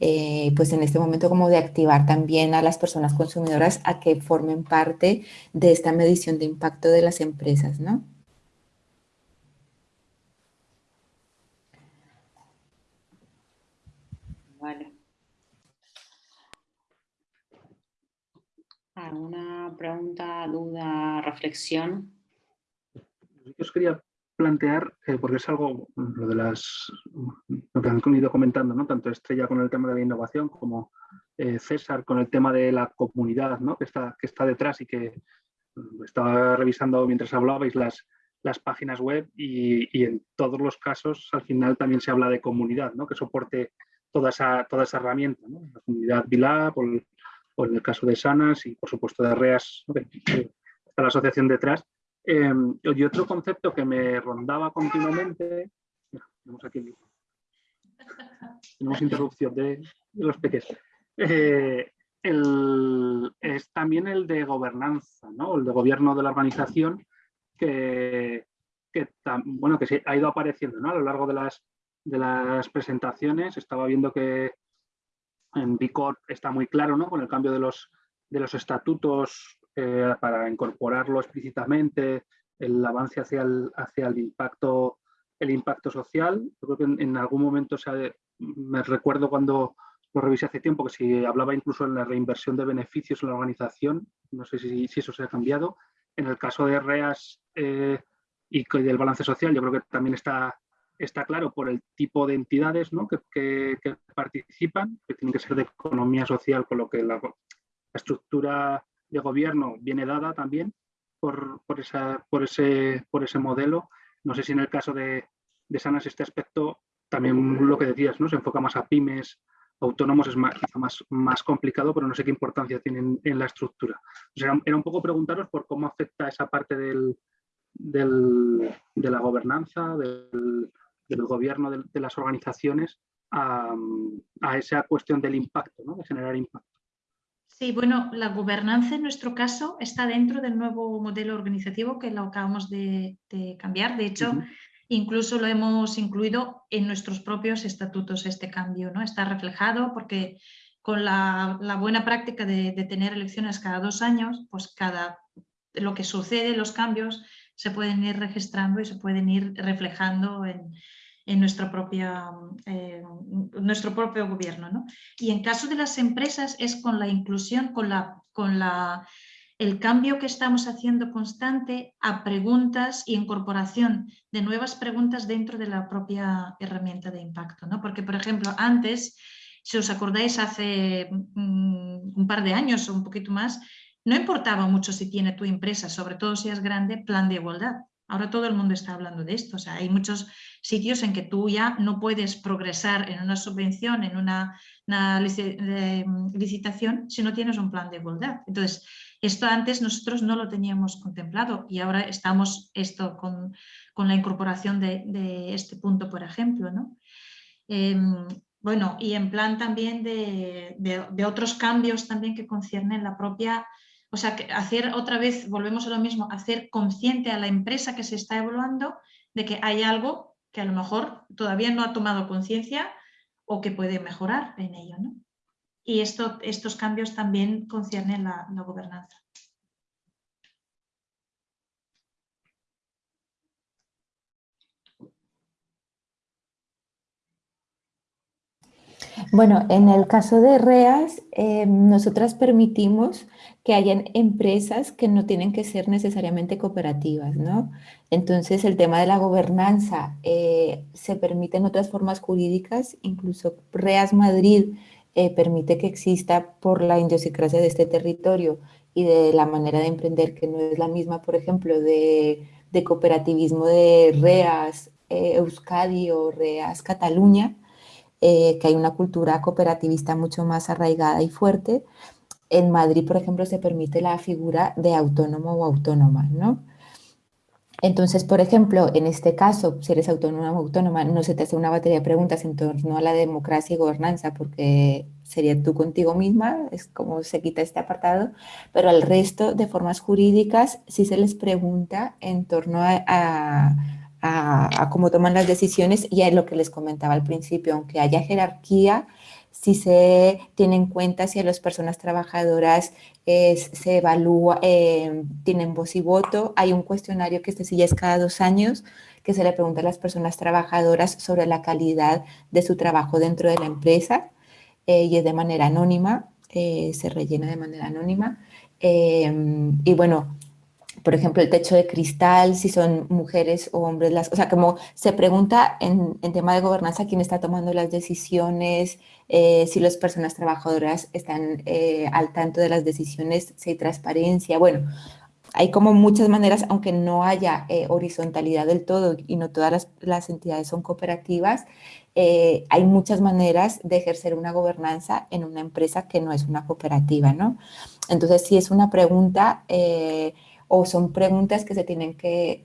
eh, pues en este momento como de activar también a las personas consumidoras a que formen parte de esta medición de impacto de las empresas, ¿no? Vale. ¿Alguna pregunta, duda, reflexión? Yo os quería plantear, eh, porque es algo, lo de las, lo que han ido comentando, ¿no? tanto Estrella con el tema de la innovación como eh, César con el tema de la comunidad ¿no? que, está, que está detrás y que mm, estaba revisando mientras hablabais las, las páginas web y, en todos los casos al final también se habla de comunidad, ¿no? que soporte toda esa, toda esa herramienta, la comunidad VILA o, en el caso de Sanas y por supuesto de REAS, está la asociación detrás Em, y otro concepto que me rondaba continuamente, tenemos aquí tenemos interrupción de, los pequeños, eh, es también el de gobernanza, ¿no? el de gobierno de la organización, que, bueno, que se ha ido apareciendo ¿no? a lo largo de las, de las presentaciones. Estaba viendo que en Bicor está muy claro ¿no? con el cambio de los, de los estatutos eh, para incorporarlo explícitamente, el avance hacia el, hacia el, impacto, el impacto social. Yo creo que en, algún momento me recuerdo cuando lo revisé hace tiempo, que si hablaba incluso en la reinversión de beneficios en la organización, no sé si, si eso se ha cambiado. En el caso de REAS eh, y del balance social, yo creo que también está, está claro por el tipo de entidades ¿no? que, participan, que tienen que ser de economía social, con lo que la, estructura de gobierno viene dada también por, por, esa, por, ese, por ese modelo. No sé si en el caso de, de Sanas este aspecto también lo que decías, ¿no? se enfoca más a pymes, autónomos es más, más, más complicado, pero no sé qué importancia tienen en la estructura. era un poco preguntaros por cómo afecta esa parte del, del, de la gobernanza, del, del gobierno de, las organizaciones a, a, esa cuestión del impacto, ¿no? de generar impacto. Sí, bueno, la gobernanza en nuestro caso está dentro del nuevo modelo organizativo que lo acabamos de, de cambiar. De hecho, uh -huh. incluso lo hemos incluido en nuestros propios estatutos este cambio, ¿no? Está reflejado porque con la, la buena práctica de, de, tener elecciones cada dos años, pues cada lo que sucede, los cambios, se pueden ir registrando y se pueden ir reflejando en, en nuestra propia, eh, nuestro propio gobierno. ¿no? Y en caso de las empresas es con la inclusión, con, la, con la, el cambio que estamos haciendo constante a preguntas y incorporación de nuevas preguntas dentro de la propia herramienta de impacto. ¿no? Porque, por ejemplo, antes, si os acordáis, hace mm, un par de años o un poquito más, no importaba mucho si tiene tu empresa, sobre todo si es grande, plan de igualdad. Ahora todo el mundo está hablando de esto. O sea, hay muchos sitios en que tú ya no puedes progresar en una subvención, en una, una licitación, si no tienes un plan de igualdad. Entonces, esto antes nosotros no lo teníamos contemplado y ahora estamos esto con, con la incorporación de, este punto, por ejemplo. ¿no? Eh, bueno, y en plan también de, de, de otros cambios también que conciernen la propia o sea, que hacer otra vez, volvemos a lo mismo, hacer consciente a la empresa que se está evaluando de que hay algo que a lo mejor todavía no ha tomado conciencia o que puede mejorar en ello. ¿no? Y esto, estos cambios también conciernen la, la gobernanza. Bueno, en el caso de REAS, eh, nosotras permitimos que hayan empresas que no tienen que ser necesariamente cooperativas, ¿no? Entonces, el tema de la gobernanza eh, se permite en otras formas jurídicas, incluso REAS Madrid eh, permite que exista por la idiosincrasia de este territorio y de la manera de emprender que no es la misma, por ejemplo, de, de cooperativismo de REAS eh, Euskadi o REAS Cataluña, eh, que hay una cultura cooperativista mucho más arraigada y fuerte. En Madrid, por ejemplo, se permite la figura de autónomo o autónoma, ¿no? Entonces, por ejemplo, en este caso, si eres autónoma o autónoma, no se te hace una batería de preguntas en torno a la democracia y gobernanza, porque sería tú contigo misma, es como se quita este apartado, pero al resto de formas jurídicas sí se les pregunta en torno a, a cómo toman las decisiones y a lo que les comentaba al principio, aunque haya jerarquía, si se tiene en cuenta si las personas trabajadoras eh, se evalúa, eh, tienen voz y voto, hay un cuestionario que este sí ya es cada dos años, que se le pregunta a las personas trabajadoras sobre la calidad de su trabajo dentro de la empresa eh, y es de manera anónima, eh, se rellena de manera anónima. Y bueno, por ejemplo, el techo de cristal, si son mujeres o hombres, las, o sea, como se pregunta en, en tema de gobernanza quién está tomando las decisiones, eh, si las personas trabajadoras están eh, al tanto de las decisiones, si hay transparencia, bueno, hay como muchas maneras, aunque no haya eh, horizontalidad del todo y no todas las, las entidades son cooperativas, eh, hay muchas maneras de ejercer una gobernanza en una empresa que no es una cooperativa, ¿no? Entonces, si es una pregunta eh, o son preguntas que se tienen que,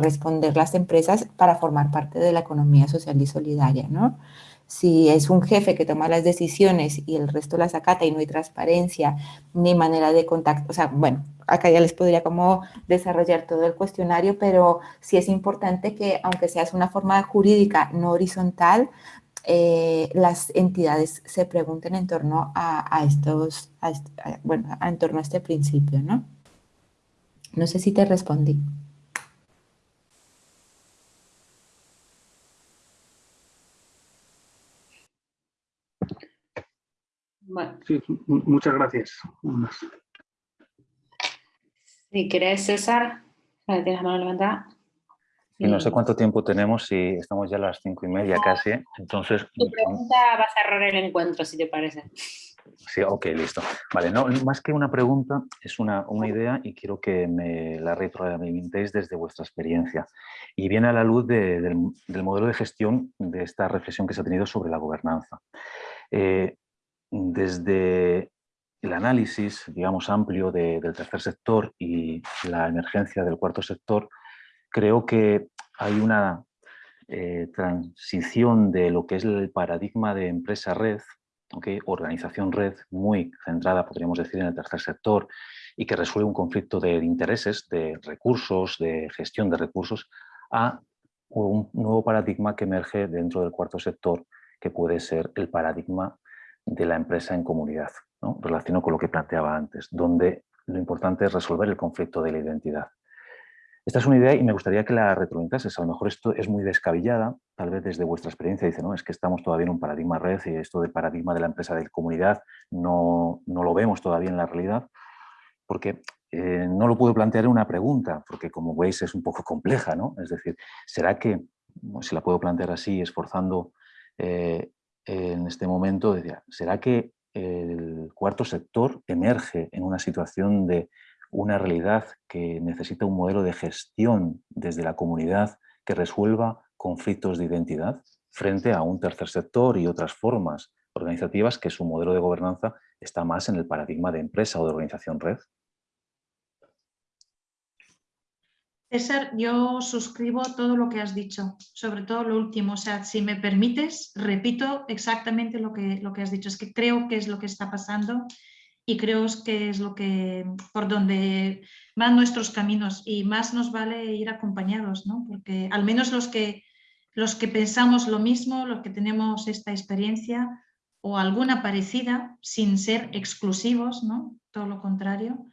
responder las empresas para formar parte de la economía social y solidaria, ¿no? Si es un jefe que toma las decisiones y el resto las acata y no hay transparencia ni manera de contacto, o sea, bueno, acá ya les podría como desarrollar todo el cuestionario, pero sí es importante que, aunque seas una forma jurídica no horizontal, eh, las entidades se pregunten en torno a, estos, a, bueno, en torno a este principio, ¿no? No sé si te respondí. Sí, muchas gracias. si querés, César, tienes la mano levantada. Y no sé Sí. cuánto tiempo tenemos, si estamos ya a las cinco y media casi, entonces... Tu pregunta va a cerrar el encuentro, si te parece. Sí, ok, listo. Vale, no, más que una pregunta, es una, una idea y quiero que me la retroalimentéis desde vuestra experiencia. Y viene a la luz de- del, del modelo de gestión de esta reflexión que se ha tenido sobre la gobernanza. Eh, desde el análisis, digamos, amplio de- del tercer sector y la emergencia del cuarto sector, creo que hay una eh, transición de lo que es el paradigma de empresa-red, organización red muy centrada, podríamos decir, en el tercer sector y que resuelve un conflicto de intereses, de recursos, de gestión de recursos, a un nuevo paradigma que emerge dentro del cuarto sector, que puede ser el paradigma de la empresa en comunidad. ¿no? Relaciono con lo que planteaba antes, donde lo importante es resolver el conflicto de la identidad. Esta es una idea y me gustaría que la retroalimentases. A lo mejor esto es muy descabellada, tal vez desde vuestra experiencia dice, no, es que estamos todavía en un paradigma red y esto del paradigma de la empresa de comunidad no, no lo vemos todavía en la realidad, porque eh, no lo puedo plantear en una pregunta, porque como veis es un poco compleja, ¿no? Es decir, ¿será que, si la puedo plantear así, esforzando eh, en este momento, decía, ¿será que el cuarto sector emerge en una situación de una realidad que necesita un modelo de gestión desde la comunidad que resuelva conflictos de identidad frente a un tercer sector y otras formas organizativas que su modelo de gobernanza está más en el paradigma de empresa o de organización red? César, yo suscribo todo lo que has dicho, sobre todo lo último. O sea, si me permites, repito exactamente lo que, lo que has dicho. Es que creo que es lo que está pasando y creo que es lo que por donde van nuestros caminos y más nos vale ir acompañados, ¿no? Porque al menos los que, los que pensamos lo mismo, los que tenemos esta experiencia o alguna parecida, sin ser exclusivos, ¿no? Todo lo contrario.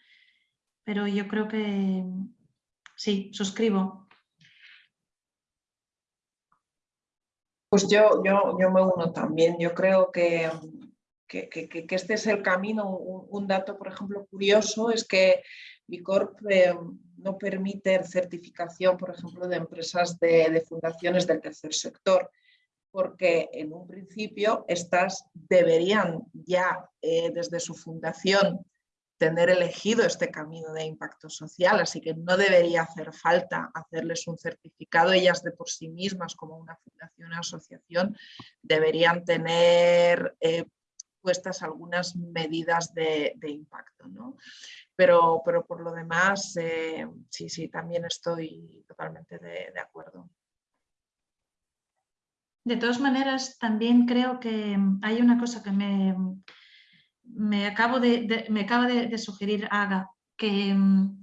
Pero yo creo que sí, suscribo. Pues yo, yo, yo me uno también. Yo creo que, que, este es el camino. Un, dato, por ejemplo, curioso es que Bicorp eh, no permite certificación, por ejemplo, de empresas de, de, fundaciones del tercer sector, porque en un principio estas deberían ya eh, desde su fundación tener elegido este camino de impacto social, así que no debería hacer falta hacerles un certificado, ellas de por sí mismas como una fundación o asociación deberían tener eh, puestas algunas medidas de, impacto. ¿no? Pero, pero, por lo demás, eh, sí, sí, también estoy totalmente de, acuerdo. De todas maneras, también creo que hay una cosa que me, me, acabo de, me acaba de, sugerir Aga, que um,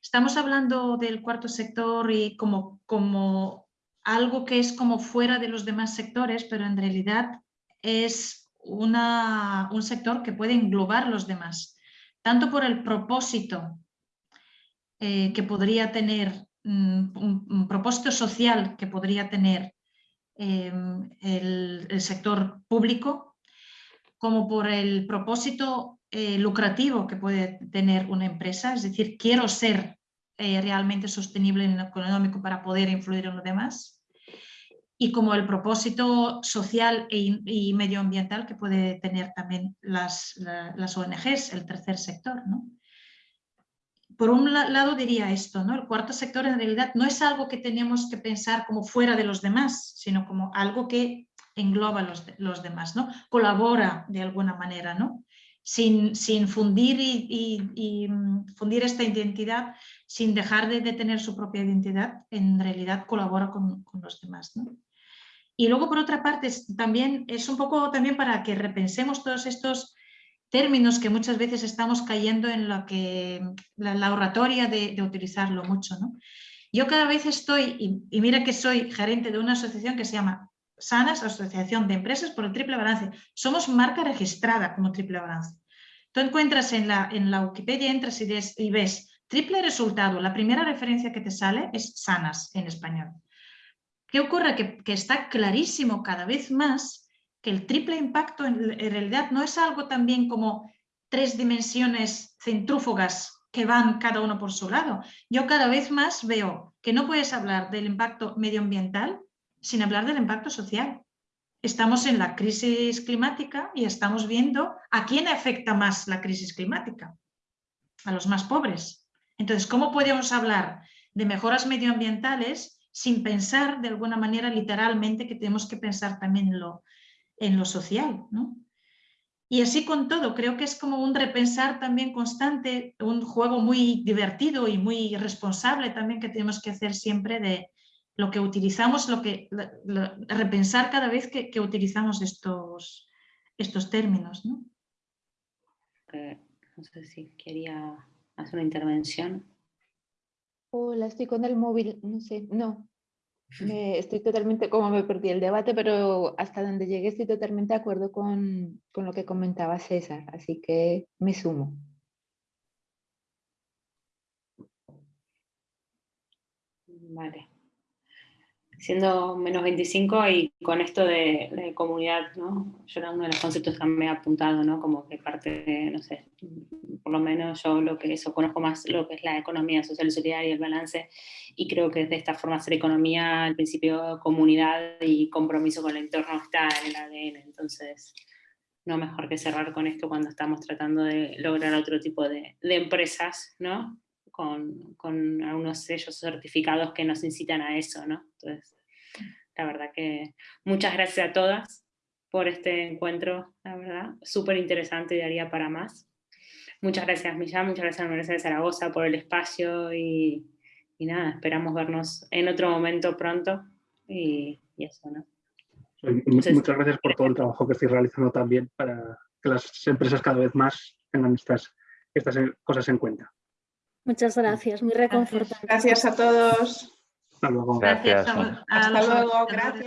estamos hablando del cuarto sector y como, como algo que es como fuera de los demás sectores, pero en realidad es un sector que puede englobar los demás, tanto por el propósito eh, que podría tener, um, un, propósito social que podría tener eh, el, sector público, como por el propósito eh, lucrativo que puede tener una empresa, es decir, quiero ser realmente sostenible en lo económico para poder influir en los demás, y como el propósito social e, y medioambiental que puede tener también las, la, las ONGs, el tercer sector. ¿no? Por un lado diría esto, ¿no? el cuarto sector en realidad no es algo que tenemos que pensar como fuera de los demás, sino como algo que engloba los, los demás, ¿no? Colabora de alguna manera, ¿no? Sin, sin fundir y, y, fundir esta identidad, sin dejar de, de, tener su propia identidad, en realidad colabora con, con los demás, ¿no? Y luego, por otra parte, es, también es un poco también para que repensemos todos estos términos que muchas veces estamos cayendo en lo que, la, la oratoria de, de, utilizarlo mucho, ¿no? Yo cada vez estoy, y, y mira que soy gerente de una asociación que se llama Sanas, Asociación de Empresas por el Triple Balance. Somos marca registrada como Triple Balance. Tú encuentras en la, en la Wikipedia, entras y, des, y ves triple resultado. La primera referencia que te sale es Sanas en español. ¿Qué ocurre? Que, está clarísimo cada vez más que el triple impacto en, en realidad no es algo también como tres dimensiones centrúfugas que van cada uno por su lado. Yo cada vez más veo que no puedes hablar del impacto medioambiental sin hablar del impacto social. Estamos en la crisis climática y estamos viendo a quién afecta más la crisis climática, a los más pobres. Entonces, ¿cómo podemos hablar de mejoras medioambientales sin pensar de alguna manera literalmente que tenemos que pensar también en lo, en lo social? ¿no? Y así con todo, creo que es como un repensar también constante, un juego muy divertido y muy responsable también que tenemos que hacer siempre de lo que utilizamos, lo que repensar cada vez que, utilizamos estos, estos términos. ¿no? Eh, no sé si quería hacer una intervención. Hola, estoy con el móvil, no sé, no, estoy totalmente, como me perdí el debate, pero hasta donde llegué estoy totalmente de acuerdo con, con lo que comentaba César, así que me sumo. Vale siendo menos 25 y con esto de, comunidad, ¿no? Yo era uno de los conceptos que me he apuntado, ¿no? Como que parte de, no sé, por lo menos yo lo que eso conozco más lo que es la economía social y solidaria y el balance, y creo que de esta forma hacer economía, el principio comunidad y compromiso con el entorno está en el ADN, entonces no mejor que cerrar con esto cuando estamos tratando de lograr otro tipo de, de empresas, ¿no? Con, con, algunos sellos certificados que nos incitan a eso, ¿no? Entonces, la verdad que muchas gracias a todas por este encuentro, la verdad, súper interesante y daría para más. Muchas gracias Millán, muchas gracias a la Universidad de Zaragoza por el espacio y, y nada, esperamos vernos en otro momento pronto y, y eso, ¿no? muchas gracias por todo el trabajo que estoy realizando también para que las empresas cada vez más tengan estas, estas cosas en cuenta. Muchas gracias, muy reconfortante. Gracias a todos. Hasta luego. Gracias. Gracias Hasta luego, gracias.